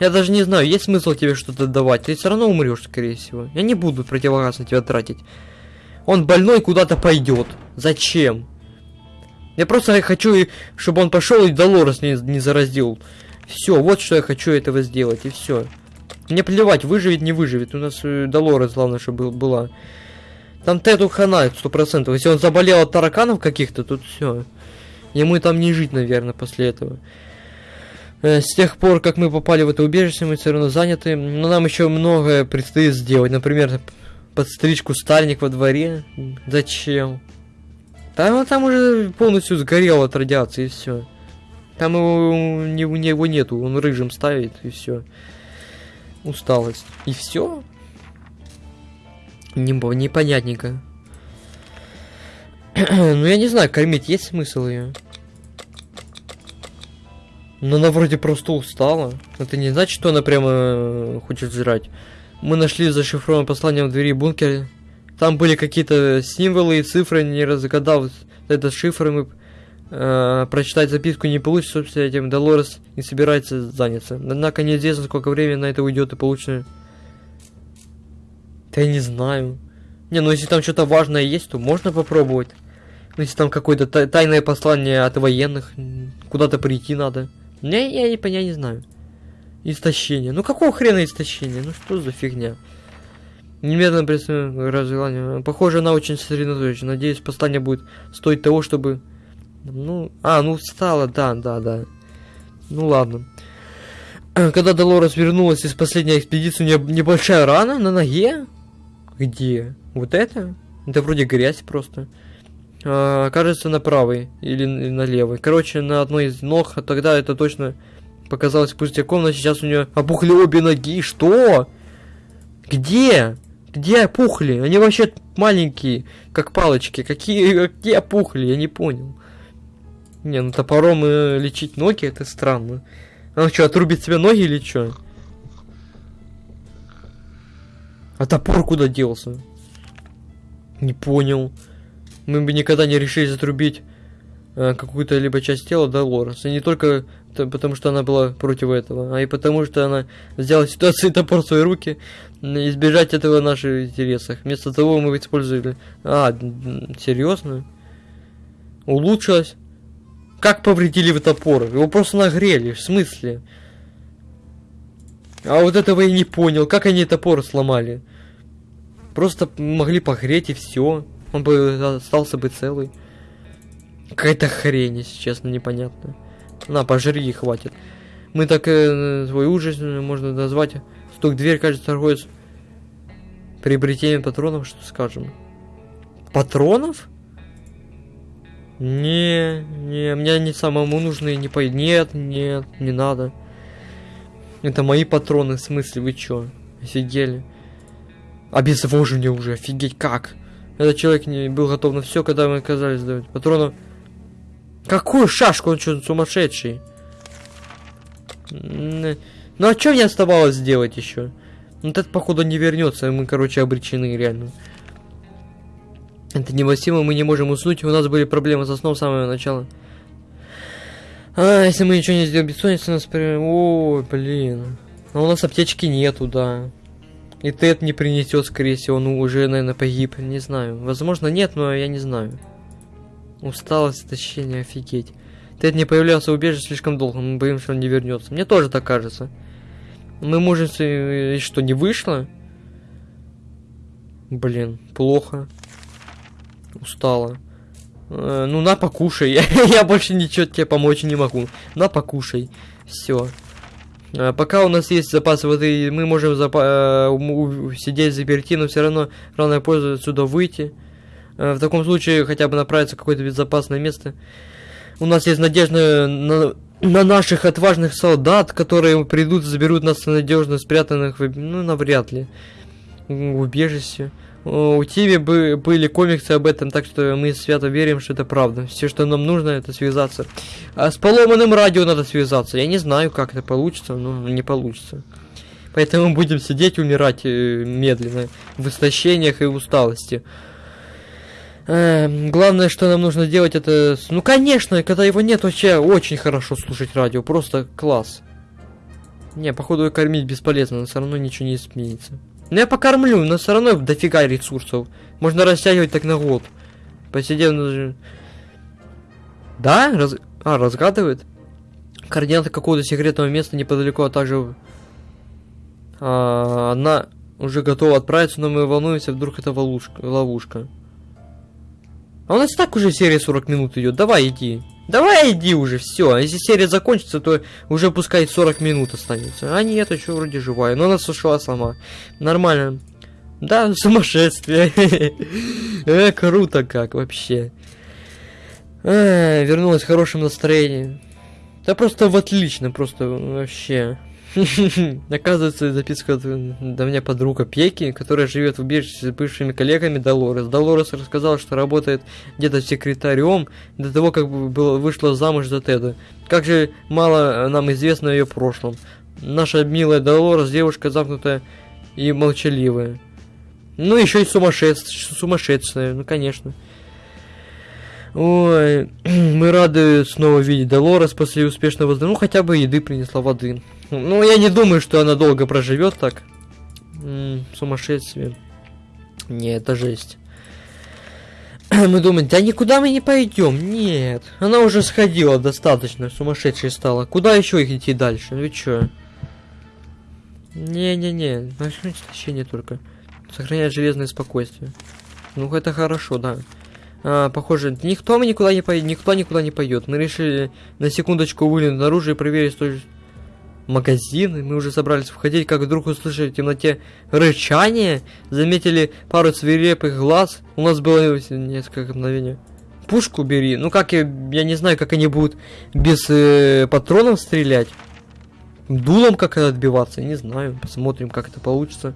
Я даже не знаю, есть смысл тебе что-то давать. Ты все равно умрешь, скорее всего. Я не буду противогаз на тебя тратить. Он больной куда-то пойдет. Зачем? Я просто хочу, чтобы он пошел и Долорес не, не заразил. Все, вот что я хочу этого сделать, и все. Мне плевать, выживет, не выживет. У нас э, Долорес, главное, чтобы была. Там Теду хана, сто процентов. Если он заболел от тараканов каких-то, тут все. Ему там не жить, наверное, после этого. Э, с тех пор, как мы попали в это убежище, мы все равно заняты. Но нам еще многое предстоит сделать. Например, подстричь кустарник во дворе. Зачем? Там, там уже полностью сгорел от радиации, и все. Там его, у него нету, он рыжим ставит, и все усталость. И все? Не, непонятненько. ну, я не знаю, кормить есть смысл ее? Но она вроде просто устала. Это не значит, что она прямо э, хочет жрать. Мы нашли зашифрованное послание в двери бункера. там были какие-то символы и цифры, не разгадав этот шифр, мы э, прочитать записку не получится, собственно, этим Долорес не собирается заняться. Однако неизвестно, сколько времени на это уйдет и получится... Да я не знаю. Не, ну если там что-то важное есть, то можно попробовать. Ну, если там какое-то тайное послание от военных, куда-то прийти надо. Не, я, я, я не знаю. Истощение. Ну какого хрена истощение? Ну что за фигня? Немедленно представляю развивание. Похоже, она очень сосредоточена. Надеюсь, послание будет стоить того, чтобы... Ну, а, ну встала, да, да, да. Ну ладно. Когда Долорес вернулась из последней экспедиции, у нее небольшая рана на ноге. Где? Вот это? Это вроде грязь просто. А, кажется, на правой или на левой. Короче, на одной из ног, а тогда это точно показалось пустяком, но сейчас у нее опухли обе ноги. Что? Где? Где опухли? Они вообще маленькие, как палочки. Какие, какие опухли? Я не понял. Не, ну топором э, лечить ноги, это странно. Она что, отрубит себе ноги или что? А топор куда делся? Не понял. Мы бы никогда не решили затрубить э, какую-то либо часть тела Долорес. И не только потому, что она была против этого, а и потому, что она взяла ситуацию топор в свои руки, избежать этого в наших интересах. Вместо того мы использовали... А, серьезно? Улучшилось? Как повредили вы топор? Его просто нагрели, в смысле? А вот этого я не понял. Как они топор сломали? Просто могли погреть и все. Он бы остался бы целый. Какая-то хрень, если честно, непонятно. На, пожри и хватит. Мы так э, свой ужас можно назвать. Стук дверь, кажется, торговец приобретением патронов, что скажем. Патронов? Не, не, мне они самому нужны, не по... Нет, нет, не надо. Это мои патроны, в смысле, вы чё? Офигели. Обезвоживание уже, офигеть, как? Этот человек не был готов на все, когда мы оказались давать патронов. Какую шашку, он что, сумасшедший? Ну а что мне оставалось сделать еще? Этот походу не вернется, мы, короче, обречены реально. Это невыносимо, мы не можем уснуть, у нас были проблемы со сном с самого начала. А, если мы ничего не сделаем, бессонница нас... Ой, блин. А у нас аптечки нету, да. И Тед не принесет, скорее всего, он уже, наверное, погиб. Не знаю. Возможно, нет, но я не знаю. Усталость, истощение, офигеть. Тед не появлялся в убежище слишком долго, мы боимся, что он не вернется. Мне тоже так кажется. Мы можем... Что, не вышло? Блин, плохо. Устала. Э, ну, на, покушай. я больше ничего тебе помочь не могу. На, покушай. Все. А, пока у нас есть запас воды, мы можем э, сидеть заперти, но все равно рано поздно отсюда выйти. Э, в таком случае хотя бы направиться в какое-то безопасное место. У нас есть надежда на, на наших отважных солдат, которые придут и заберут нас надежно спрятанных, ну, навряд ли, убежище. У Тиви бы, были комиксы об этом, так что мы свято верим, что это правда. Все, что нам нужно, это связаться. А с поломанным радио надо связаться. Я не знаю, как это получится, но не получится. Поэтому будем сидеть, умирать э, медленно, в истощениях и усталости. Э, главное, что нам нужно делать, это... Ну, конечно, когда его нет, вообще очень хорошо слушать радио. Просто класс. Не, походу, кормить бесполезно, но все равно ничего не изменится. Ну я покормлю, но все равно дофига ресурсов. Можно растягивать так на год. Посидев на... Да? Раз... А, разгадывает? Координаты какого-то секретного места неподалеку, а также... А, она уже готова отправиться, но мы волнуемся, вдруг это ловушка. ловушка. А у нас так уже серия 40 минут идет. Давай иди. Давай иди уже, все. А если серия закончится, то уже пускай 40 минут останется. А нет, еще вроде живая. Но она сушила сама. Нормально. Да, сумасшествие. э, круто как вообще. А, вернулась в хорошем настроении. Да просто в отлично, просто вообще. Оказывается, записка до меня подруга Пеки, которая живет в убежище с бывшими коллегами Долорес. Долорес рассказала, что работает где-то секретарем до того, как было, вышла замуж за Теда. Как же мало нам известно о ее прошлом. Наша милая Долорес девушка замкнутая и молчаливая. Ну, еще и сумасшедшие, сумасшедшие, ну, конечно. Ой, мы рады снова видеть Долорес после успешного Ну, хотя бы еды принесла воды. Ну, я не думаю, что она долго проживет так. М -м, сумасшествие. Не, это жесть. Мы думаем, да никуда мы не пойдем. Нет. Она уже сходила достаточно, сумасшедшей стала. Куда еще их идти дальше? Ну вы чё? Не-не-не, начнуть истощение только. Сохранять железное спокойствие. Ну, это хорошо, да. А, похоже, никто мы никуда не поедет, никто никуда не пойдет. Мы решили на секундочку выглянуть наружу и проверить, что магазин. Мы уже собрались входить, как вдруг услышали в темноте рычание. Заметили пару свирепых глаз. У нас было несколько мгновений. Пушку бери. Ну как я, я не знаю, как они будут без э, патронов стрелять. Дулом как это отбиваться, не знаю. Посмотрим, как это получится.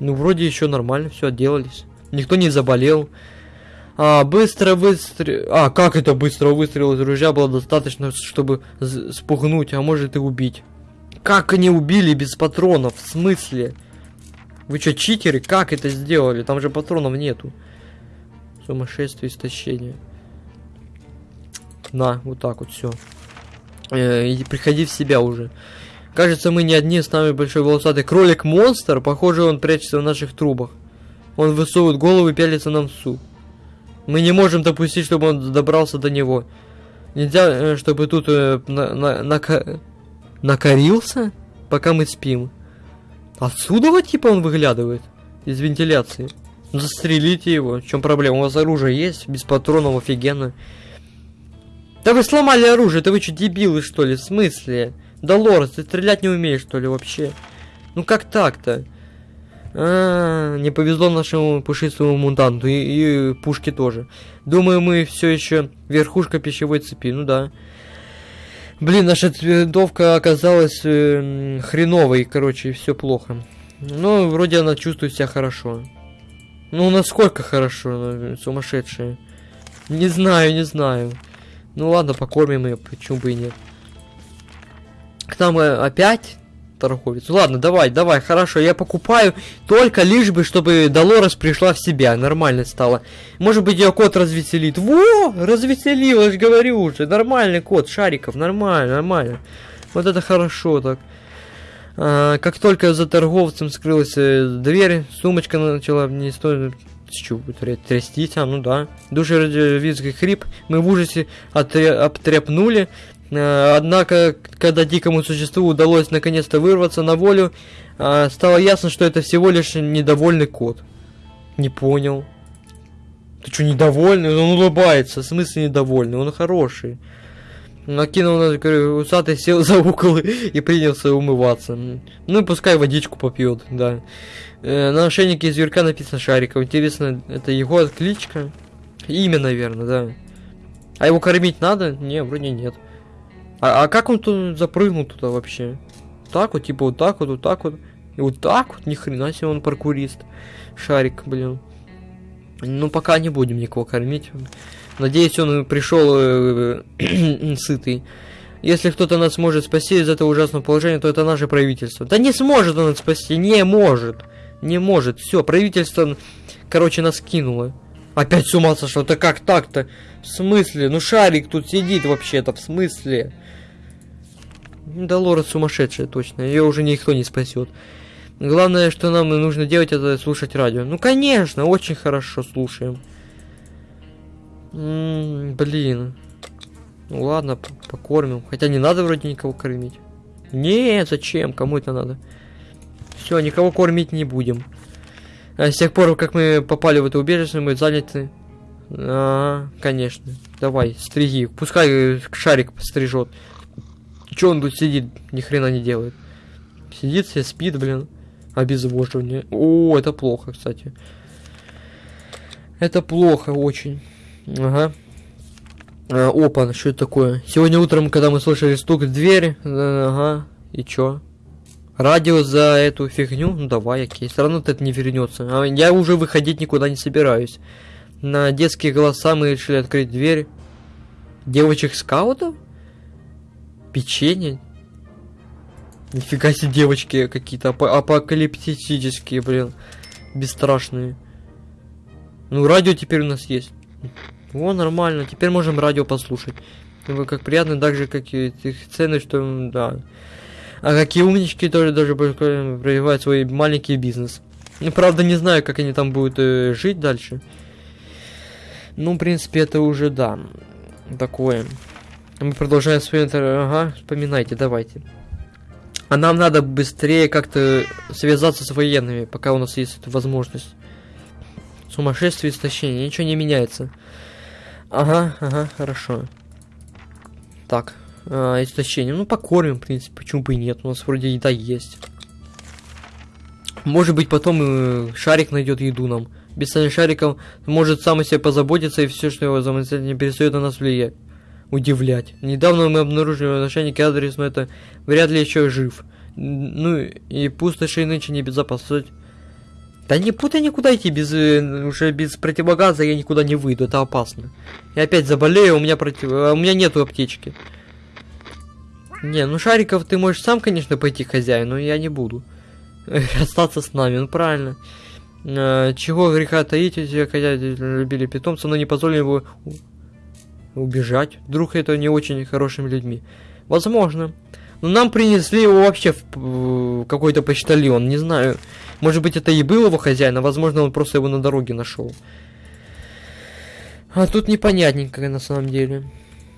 Ну, вроде еще нормально, все отделались. Никто не заболел. А, быстро выстрел... А, как это быстро выстрел из ружья было достаточно, чтобы спугнуть, а может и убить. Как они убили без патронов? В смысле? Вы что, читеры? Как это сделали? Там же патронов нету. Сумасшествие, истощение. На, вот так вот, все. Э, и приходи в себя уже. Кажется, мы не одни, с нами большой волосатый кролик-монстр. Похоже, он прячется в наших трубах. Он высовывает голову и пялится нам в суп. Мы не можем допустить, чтобы он добрался до него. Нельзя, э, чтобы тут э, на, на, на, накорился, пока мы спим. Отсюда вот типа он выглядывает? Из вентиляции. Застрелите его. В чем проблема? У вас оружие есть? Без патронов офигенно. Да вы сломали оружие, это вы что, дебилы, что ли? В смысле? Да, Лорес, ты стрелять не умеешь, что ли, вообще? Ну как так-то? А, не повезло нашему пушистому мутанту и, и пушке тоже. Думаю, мы все еще верхушка пищевой цепи, ну да. Блин, наша винтовка оказалась э, хреновой, короче, все плохо. Ну, вроде она чувствует себя хорошо. Ну, насколько хорошо, сумасшедшая. Не знаю, не знаю. Ну ладно, покормим ее, почему бы и нет. К нам э, опять торговец. Ладно, давай, давай, хорошо, я покупаю только лишь бы, чтобы Долорес пришла в себя, нормально стало. Может быть, ее кот развеселит. Во, развеселилась, говорю уже. Нормальный кот, Шариков, нормально, нормально. Вот это хорошо так. А, как только за торговцем скрылась э, дверь, сумочка начала не стоит чего трястись, а ну да. Душевизгий хрип, мы в ужасе обтряпнули. Э, однако, когда дикому существу удалось наконец-то вырваться на волю, э, стало ясно, что это всего лишь недовольный кот. Не понял. Ты что, недовольный? Он улыбается. В смысле недовольный? Он хороший. Накинул на усатый, сел за угол и принялся умываться. Ну, пускай водичку попьет, да. Э, на ошейнике зверька написано Шариков. Интересно, это его кличка? Имя, наверное, да. А его кормить надо? Не, вроде нет. А, а как он тут запрыгнул туда вообще? Так вот, типа вот так вот, вот так вот. И вот так вот, ни хрена себе он паркурист. Шарик, блин. Ну, пока не будем никого кормить. Надеюсь, он пришел э, сытый. Если кто-то нас может спасти из этого ужасного положения, то это наше правительство. Да не сможет он нас спасти, не может. Не может. Все, правительство, короче, нас кинуло. Опять с ума сошло. Да как так-то? В смысле? Ну шарик тут сидит вообще-то. В смысле? Да Лора сумасшедшая, точно. Ее уже никто не спасет. Главное, что нам нужно делать, это слушать радио. Ну, конечно, очень хорошо слушаем. М -м, блин. Ну ладно, покормим. Хотя не надо вроде никого кормить. Не, зачем? Кому это надо? Все, никого кормить не будем. А с тех пор, как мы попали в это убежище, мы заняты. А, конечно. Давай, стриги. Пускай шарик пострижет. Че он тут сидит, ни хрена не делает. Сидит себе, спит, блин. Обезвоживание. О, это плохо, кстати. Это плохо очень. Ага. А, опа, что это такое? Сегодня утром, когда мы слышали стук в дверь, ага, и чё? Радио за эту фигню? Ну давай, окей. Все равно это не вернется. А я уже выходить никуда не собираюсь. На детские голоса мы решили открыть дверь. Девочек-скаутов? Печенье? Нифига себе девочки какие-то ап апокалиптические, блин. бесстрашные. Ну, радио теперь у нас есть. О, нормально, теперь можем радио послушать. Ну, как приятно, так же, как и их цены, что, да. А какие умнички тоже даже развивают свой маленький бизнес. Ну, правда, не знаю, как они там будут э, жить дальше. Ну, в принципе, это уже, да, такое. Мы продолжаем вспоминать. Ага, вспоминайте, давайте. А нам надо быстрее как-то связаться с военными, пока у нас есть эта возможность. Сумасшествие, истощение, ничего не меняется. Ага, ага, хорошо. Так, а, истощение. Ну, покормим, в принципе, почему бы и нет. У нас вроде еда есть. Может быть, потом э, шарик найдет еду нам. Без шариков может сам о себе позаботиться, и все, что его замыслить, перестает на нас влиять. Удивлять. Недавно мы обнаружили начальник адрес, но это вряд ли еще жив. Ну и пустоши нынче небезопасность. Да не путай никуда идти, без, э, уже без противогаза я никуда не выйду, это опасно. Я опять заболею, у меня против... а у меня нету аптечки. Не, ну шариков ты можешь сам, конечно, пойти хозяин, но я не буду. Остаться с нами, ну правильно. Э, чего греха таить, хозяйки любили питомца, но не позволили его убежать. Вдруг это не очень хорошими людьми. Возможно. Но нам принесли его вообще в какой-то почтальон, не знаю. Может быть, это и был его хозяин, а возможно, он просто его на дороге нашел. А тут непонятненько, на самом деле.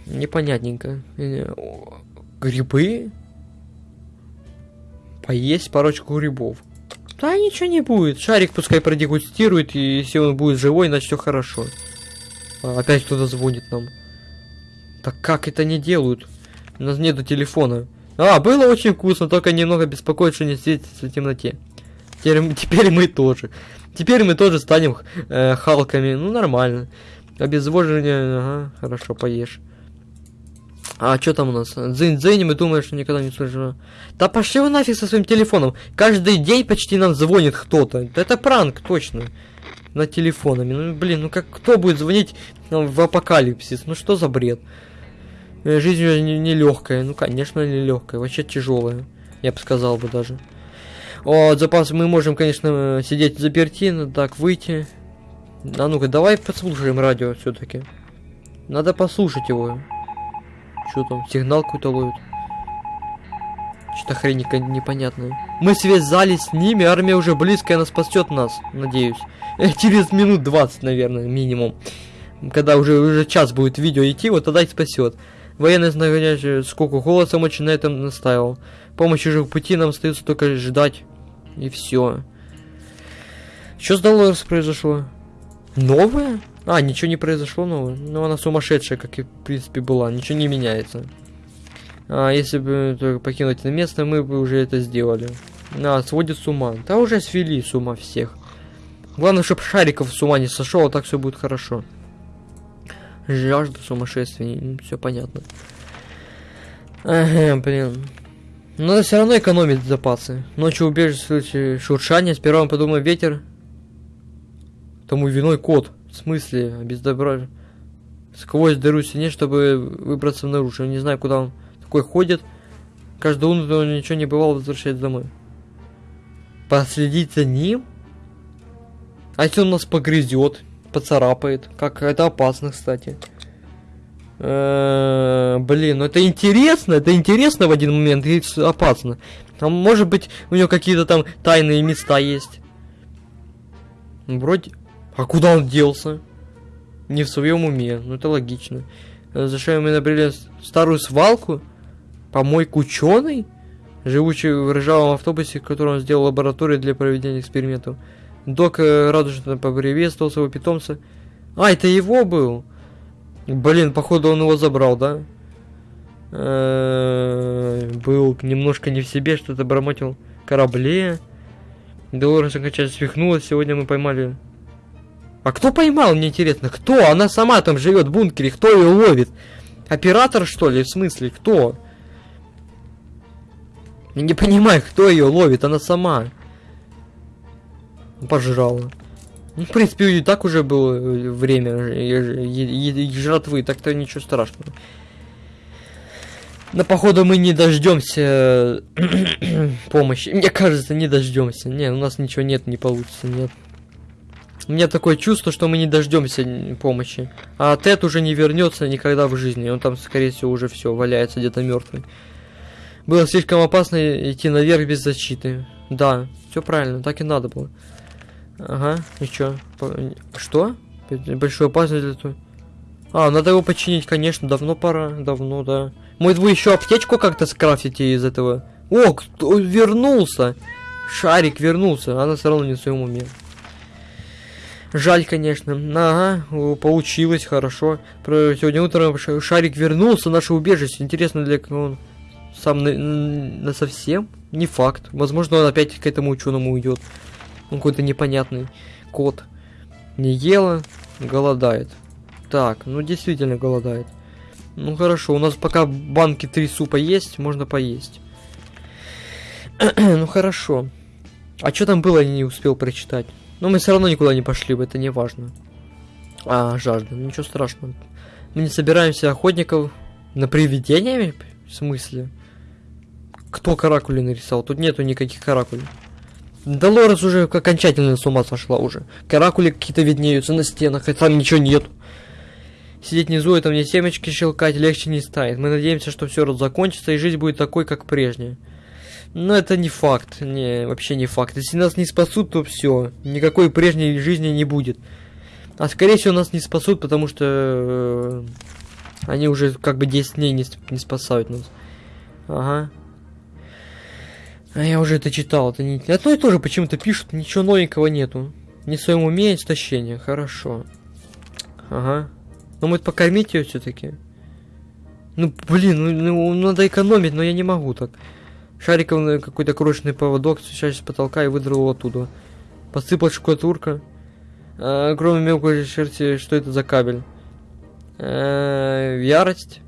Непонятненько. Э, грибы? Поесть парочку грибов. Да ничего не будет. Шарик пускай продегустирует, и если он будет живой, значит все хорошо. А, опять кто-то звонит нам. Так как это не делают? У нас нету телефона. А, было очень вкусно, только немного беспокоит, что не светится в темноте. Теперь, теперь мы тоже. Теперь мы тоже станем э, халками. Ну, нормально. Обезвоживание, ага, хорошо, поешь. А что там у нас? Дзынь-дзынь, мы думаем, что никогда не слышно. Да пошли вы нафиг со своим телефоном. Каждый день почти нам звонит кто-то. Это пранк, точно. На телефонами. Ну, блин, ну как кто будет звонить в апокалипсис? Ну что за бред? Э, жизнь не, не легкая. Ну, конечно, не легкая. Вообще тяжелая. Я бы сказал бы даже. О, запас мы можем, конечно, сидеть заперти, но так выйти. А ну-ка, давай послушаем радио все-таки. Надо послушать его. Что там, сигнал какой-то ловит? Что-то хрень непонятная. Мы связались с ними, армия уже близко, она спасет нас, надеюсь. Через минут 20, наверное, минимум. Когда уже, уже час будет видео идти, вот тогда и спасет. Военный знающий сколько голосом очень на этом настаивал. Помощи же в пути нам остается только ждать. И все. Что с Долорес произошло? Новое? А, ничего не произошло новое. Ну, она сумасшедшая, как и, в принципе, была. Ничего не меняется. А, если бы только покинуть это место, мы бы уже это сделали. А, сводит с ума. Да уже свели с ума всех. Главное, чтобы Шариков с ума не сошел, а так все будет хорошо. Жажда сумасшествия, все понятно. Ага, блин. Надо все равно экономить запасы. Ночью убежище шуршание, сперва он подумал ветер. Тому виной кот. В смысле, без добра. Сквозь дыру стене, чтобы выбраться наружу. Я не знаю, куда он такой ходит. Каждую утро он ничего не бывало, возвращается домой. Последить за ним? А если он нас погрызет, поцарапает? Как это опасно, кстати. Э, блин, ну это интересно, это интересно в один момент и опасно. А может быть у него какие-то там тайные места есть. Вроде а куда он делся? Не в своем уме. Ну это логично. Зачем мы набрели старую свалку? Помойку ученый? Живучий в ржавом автобусе, в котором он сделал лабораторию для проведения экспериментов. Док э, радужно поприветствовал своего питомца. А, это его был? Блин, походу он его забрал, да? Э, был немножко не в себе, что-то бормотил. Корабле. Долорес окончательно свихнулась. Сегодня мы поймали а кто поймал, мне интересно, кто? Она сама там живет в бункере, кто ее ловит? Оператор, что ли, в смысле, кто? Не понимаю, кто ее ловит, она сама. Пожрала. Ну, в принципе, и так уже было время жратвы, так-то ничего страшного. Но походу мы не дождемся помощи. Мне кажется, не дождемся. Не, у нас ничего нет, не получится, нет. У меня такое чувство, что мы не дождемся помощи. А Тед уже не вернется никогда в жизни. Он там, скорее всего, уже все валяется где-то мертвый. Было слишком опасно идти наверх без защиты. Да, все правильно, так и надо было. Ага, и чё? Что? Большую опасность для того. А, надо его починить, конечно, давно пора, давно, да. Может, вы еще аптечку как-то скрафтите из этого? О, кто вернулся! Шарик вернулся, она все равно не в своем уме. Жаль, конечно. Ага, получилось, хорошо. Сегодня утром Шарик вернулся в наше убежище. Интересно, для кого он сам на, на совсем? Не факт. Возможно, он опять к этому ученому уйдет. Он какой-то непонятный кот. Не ела, голодает. Так, ну действительно голодает. Ну хорошо, у нас пока банки три супа есть, можно поесть. ну хорошо. А что там было, я не успел прочитать. Но мы все равно никуда не пошли бы, это не важно. А, жажда, ну, ничего страшного. Мы не собираемся охотников на привидениями? В смысле? Кто каракули нарисовал? Тут нету никаких каракулей. Долорес уже окончательно с ума сошла уже. Каракули какие-то виднеются на стенах, и там ничего нет. Сидеть внизу, это мне семечки щелкать легче не станет. Мы надеемся, что все закончится, и жизнь будет такой, как прежняя. Но это не факт, не, вообще не факт. Если нас не спасут, то все, никакой прежней жизни не будет. А скорее всего нас не спасут, потому что э, они уже как бы 10 дней не, не спасают нас. Ага. А я уже это читал, это не... И то же почему-то пишут, ничего новенького нету. Не в своем уме истощение, хорошо. Ага. Но мы покормить ее все-таки. Ну, блин, ну, ну, надо экономить, но я не могу так. Шариковый какой-то крошечный поводок, свисающий с потолка и выдрал оттуда. Посыпал штукатурка. А, кроме мелкой шерсти, что это за кабель? А, ярость.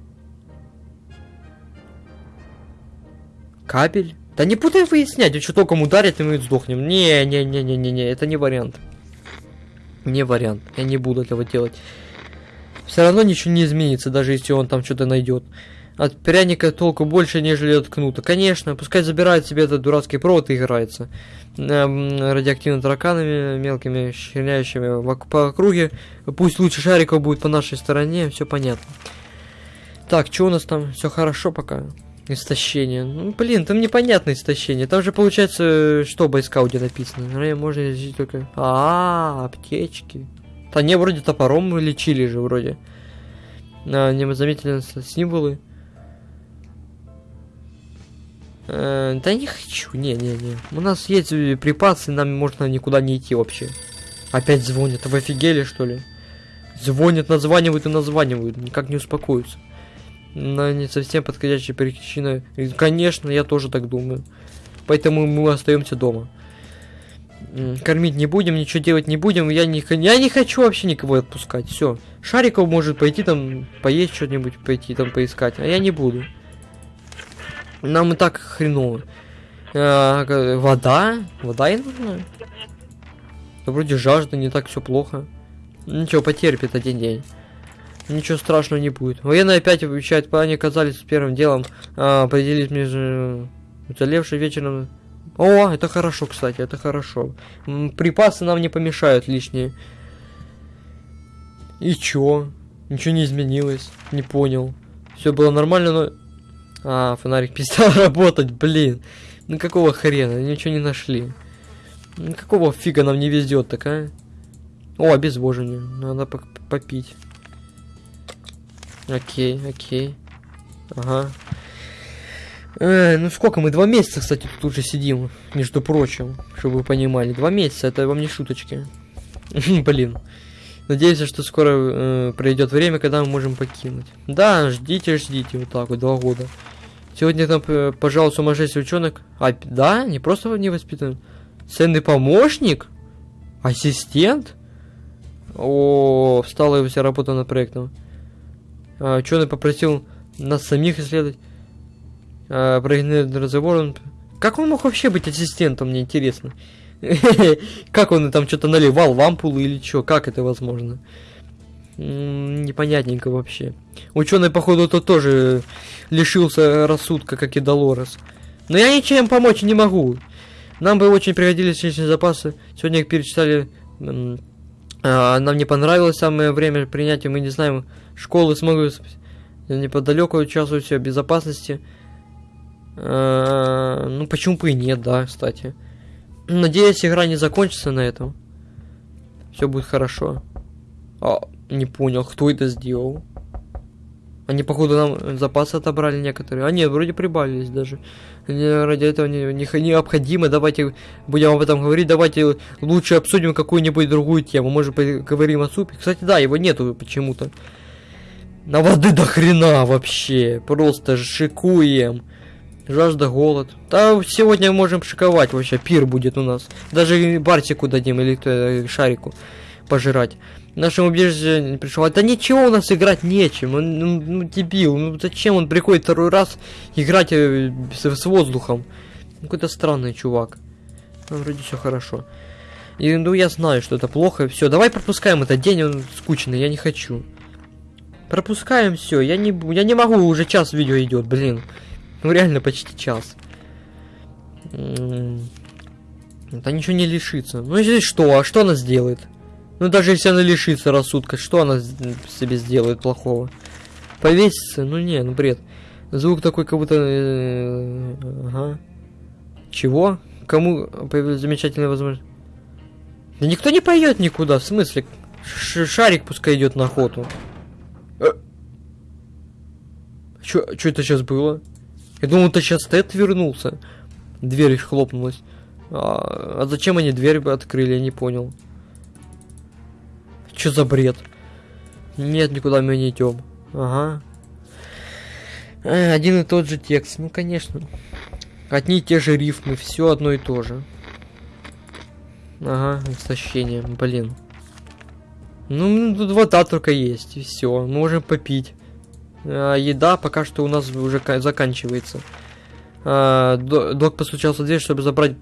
Кабель? Да не путай выяснять, он что током ударит, и мы сдохнем. Не-не-не-не-не-не, это не вариант. Не вариант, я не буду этого делать. Все равно ничего не изменится, даже если он там что-то найдет. От пряника толку больше, нежели от кнута. Конечно, пускай забирает себе этот дурацкий провод и играется. Эм, радиоактивными тараканами, мелкими щеляющими по округе. Пусть лучше шариков будет по нашей стороне, все понятно. Так, что у нас там? Все хорошо пока. Истощение. Ну, блин, там непонятное истощение. Там же получается, что в байскауте написано. Наверное, можно здесь только... А, -а, а, аптечки. Да не, вроде топором лечили же, вроде. А, не заметили символы. Э, да не хочу, не-не-не. У нас есть припасы, нам можно никуда не идти вообще. Опять звонят, вы офигели что ли? Звонят, названивают и названивают, никак не успокоятся. Но не совсем подходящая причина. конечно, я тоже так думаю. Поэтому мы остаемся дома. Кормить не будем, ничего делать не будем. Я не, я не хочу вообще никого отпускать. Все. Шариков может пойти там, поесть что-нибудь, пойти там поискать. А я не буду. Нам и так хреново. А, вода? Вода и нужна? Да вроде жажда, не так все плохо. Ничего, потерпит один день. Ничего страшного не будет. Военные опять обещают, они оказались первым делом а, определить между уцелевшим вечером. О, это хорошо, кстати, это хорошо. Припасы нам не помешают лишние. И чё? Ничего не изменилось. Не понял. Все было нормально, но а, фонарик перестал работать, блин. Ну какого хрена, ничего не нашли. Ну какого фига нам не везет так, а? О, обезвоживание. Надо попить. Окей, окей. Ага. Э, ну сколько мы? Два месяца, кстати, тут уже сидим, между прочим, чтобы вы понимали. Два месяца, это вам не шуточки. Блин. Надеюсь, что скоро э, пройдет время, когда мы можем покинуть. Да, ждите, ждите, вот так вот, два года. Сегодня там, э, пожалуй, сумасшедший ученик. А, да, не просто не воспитан. Ценный помощник? Ассистент? О, встала его вся работа над проектом. А, ученый попросил нас самих исследовать. А, про разговор. Как он мог вообще быть ассистентом, мне интересно. Как он там что-то наливал в ампулы или что? Как это возможно? Непонятненько вообще. Ученый, походу, то тоже лишился рассудка, как и Долорес. Но я ничем помочь не могу. Нам бы очень пригодились личные запасы. Сегодня их перечитали А, нам не понравилось самое время принятия, мы не знаем, школы смогут неподалеку участвовать в безопасности. А, ну, почему бы и нет, да, кстати. Надеюсь, игра не закончится на этом. Все будет хорошо. А, не понял, кто это сделал. Они, походу, нам запасы отобрали некоторые. А нет, вроде прибавились даже. Ради этого не, не, необходимо. Давайте будем об этом говорить. Давайте лучше обсудим какую-нибудь другую тему. Может, поговорим о супе. Кстати, да, его нету почему-то. На воды до хрена вообще. Просто шикуем. Жажда, голод. Да, сегодня можем шиковать вообще. Пир будет у нас. Даже Бартику дадим или кто э, Шарику пожирать нашему убежище не пришел. Да ничего у нас играть нечем. Он, ну, ну, дебил. Ну зачем он приходит второй раз играть э, с, с воздухом? Ну, какой-то странный чувак. Ну, вроде все хорошо. И, ну, я знаю, что это плохо. Все, давай пропускаем этот день, он скучный, я не хочу. Пропускаем все. Я не, я не могу, уже час видео идет, блин. Ну, реально, почти час. Это ничего не лишится. Ну, здесь что? А что она сделает? Ну даже если она лишится рассудка, что она себе сделает плохого? Повесится? Ну не, ну бред. Звук такой, как будто... Э, ага. Чего? Кому появилась замечательная возможность? Да никто не поет никуда, в смысле? Ш шарик пускай идет на охоту. Э. Чё, чё это сейчас было? Я думал, это сейчас Тед вернулся. Дверь хлопнулась. А, а зачем они дверь открыли, я не понял. Что за бред? Нет, никуда мы не идем. Ага. Э, один и тот же текст. Ну, конечно. Одни и те же рифмы. Все одно и то же. Ага, истощение. Блин. Ну, тут вода только есть. И все. Можем попить. А, еда пока что у нас уже заканчивается. А, док постучался в дверь, чтобы забрать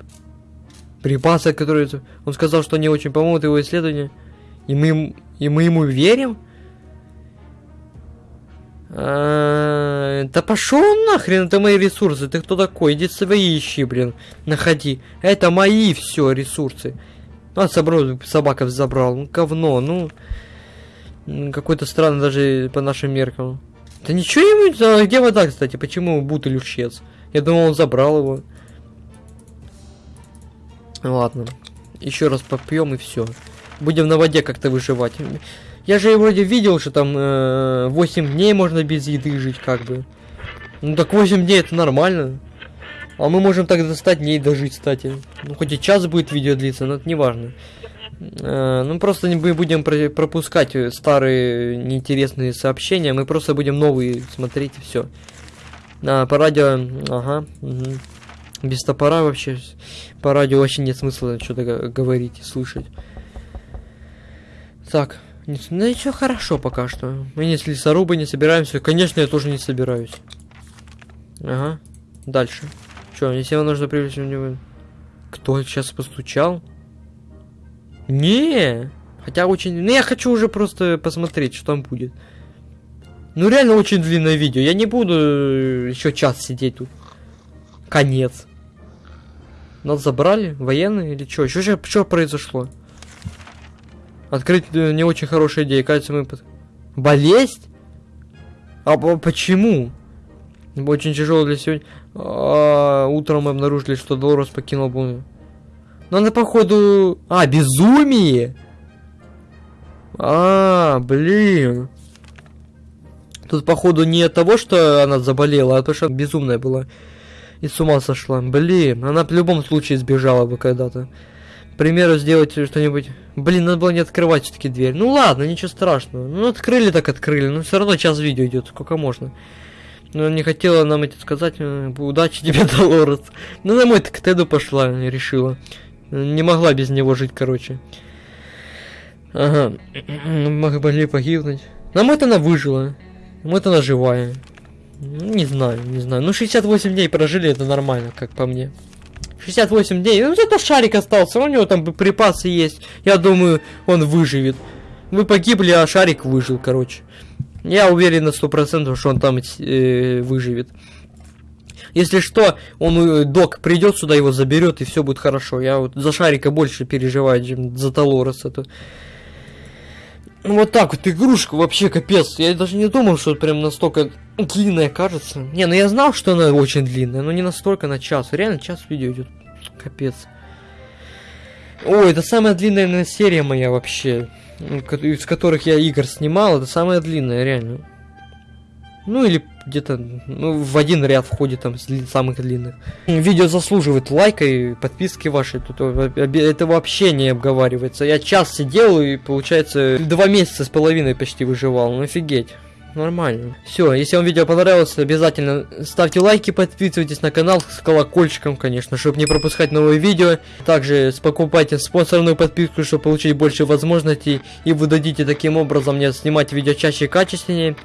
припасы, которые... Он сказал, что они очень помогут его исследованию. И мы, и мы ему верим? А, да пошел нахрен, это мои ресурсы. Ты кто такой? Иди свои ищи, блин. Находи. Это мои все ресурсы. А, собрал, собака забрал. Ну, говно, ну. Какой-то странный даже по нашим меркам. Да ничего ему... А где вода, кстати? Почему бутыль исчез? Я думал, он забрал его. Ладно. Еще раз попьем и все будем на воде как-то выживать. Я же вроде видел, что там э, 8 дней можно без еды жить, как бы. Ну так 8 дней это нормально. А мы можем так до 100 дней дожить, кстати. Ну хоть и час будет видео длиться, но это не важно. Э, ну просто мы будем про пропускать старые неинтересные сообщения, мы просто будем новые смотреть и все. А, по радио, ага, угу. без топора вообще, по радио вообще нет смысла что-то говорить, слышать. Так, ну еще хорошо пока что. Мы не с лесорубы не собираемся. Конечно, я тоже не собираюсь. Ага. Дальше. Че, если вам нужно привлечь внимание? Кто сейчас постучал? Не. Хотя очень... Ну, я хочу уже просто посмотреть, что там будет. Ну, реально очень длинное видео. Я не буду э, еще час сидеть тут. Конец. Нас забрали? Военные или что? Что, что произошло? Открыть э, не очень хорошая идея. Кажется, мы... Болезнь? А почему? Очень тяжело для сегодня. А, утром мы обнаружили, что Долорес покинул бункер. Но она, походу... А, безумие! А, блин. Тут, походу, не от того, что она заболела, а то, что безумная была. И с ума сошла. Блин, она в любом случае сбежала бы когда-то примеру, сделать что-нибудь... Блин, надо было не открывать все-таки дверь. Ну ладно, ничего страшного. Ну, открыли так открыли. Но все равно час видео идет, сколько можно. Но не хотела нам это сказать. Э, удачи тебе, Долорес. Ну, на мой к Теду пошла, решила. Не могла без него жить, короче. Ага. Могли погибнуть. На мой она выжила. Вот она живая. Ну, не знаю, не знаю. Ну, 68 дней прожили, это нормально, как по мне. 68 дней. Ну, зато шарик остался, у него там припасы есть. Я думаю, он выживет. Вы погибли, а шарик выжил, короче. Я уверен на 100%, что он там э, выживет. Если что, он, э, док придет сюда, его заберет, и все будет хорошо. Я вот за шарика больше переживаю, чем за Толорес. Это... Ну вот так вот, игрушка вообще капец. Я даже не думал, что прям настолько длинная кажется. Не, ну я знал, что она очень длинная, но не настолько на час. Реально час видео идет. Капец. Ой, это самая длинная наверное, серия моя вообще. Ну, Из которых я игр снимал. Это самая длинная, реально. Ну или где-то ну, в один ряд входит там самых длинных. Видео заслуживает лайка и подписки вашей. Тут это вообще не обговаривается. Я час сидел и, получается, два месяца с половиной почти выживал. Ну офигеть. Нормально. Все, если вам видео понравилось, обязательно ставьте лайки, подписывайтесь на канал с колокольчиком, конечно, чтобы не пропускать новые видео. Также покупайте спонсорную подписку, чтобы получить больше возможностей. И вы дадите таким образом мне снимать видео чаще и качественнее.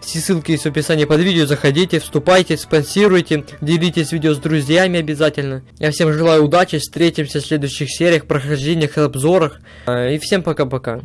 Все ссылки есть в описании под видео, заходите, вступайте, спонсируйте, делитесь видео с друзьями обязательно. Я всем желаю удачи, встретимся в следующих сериях, прохождениях, обзорах. А, И всем пока-пока.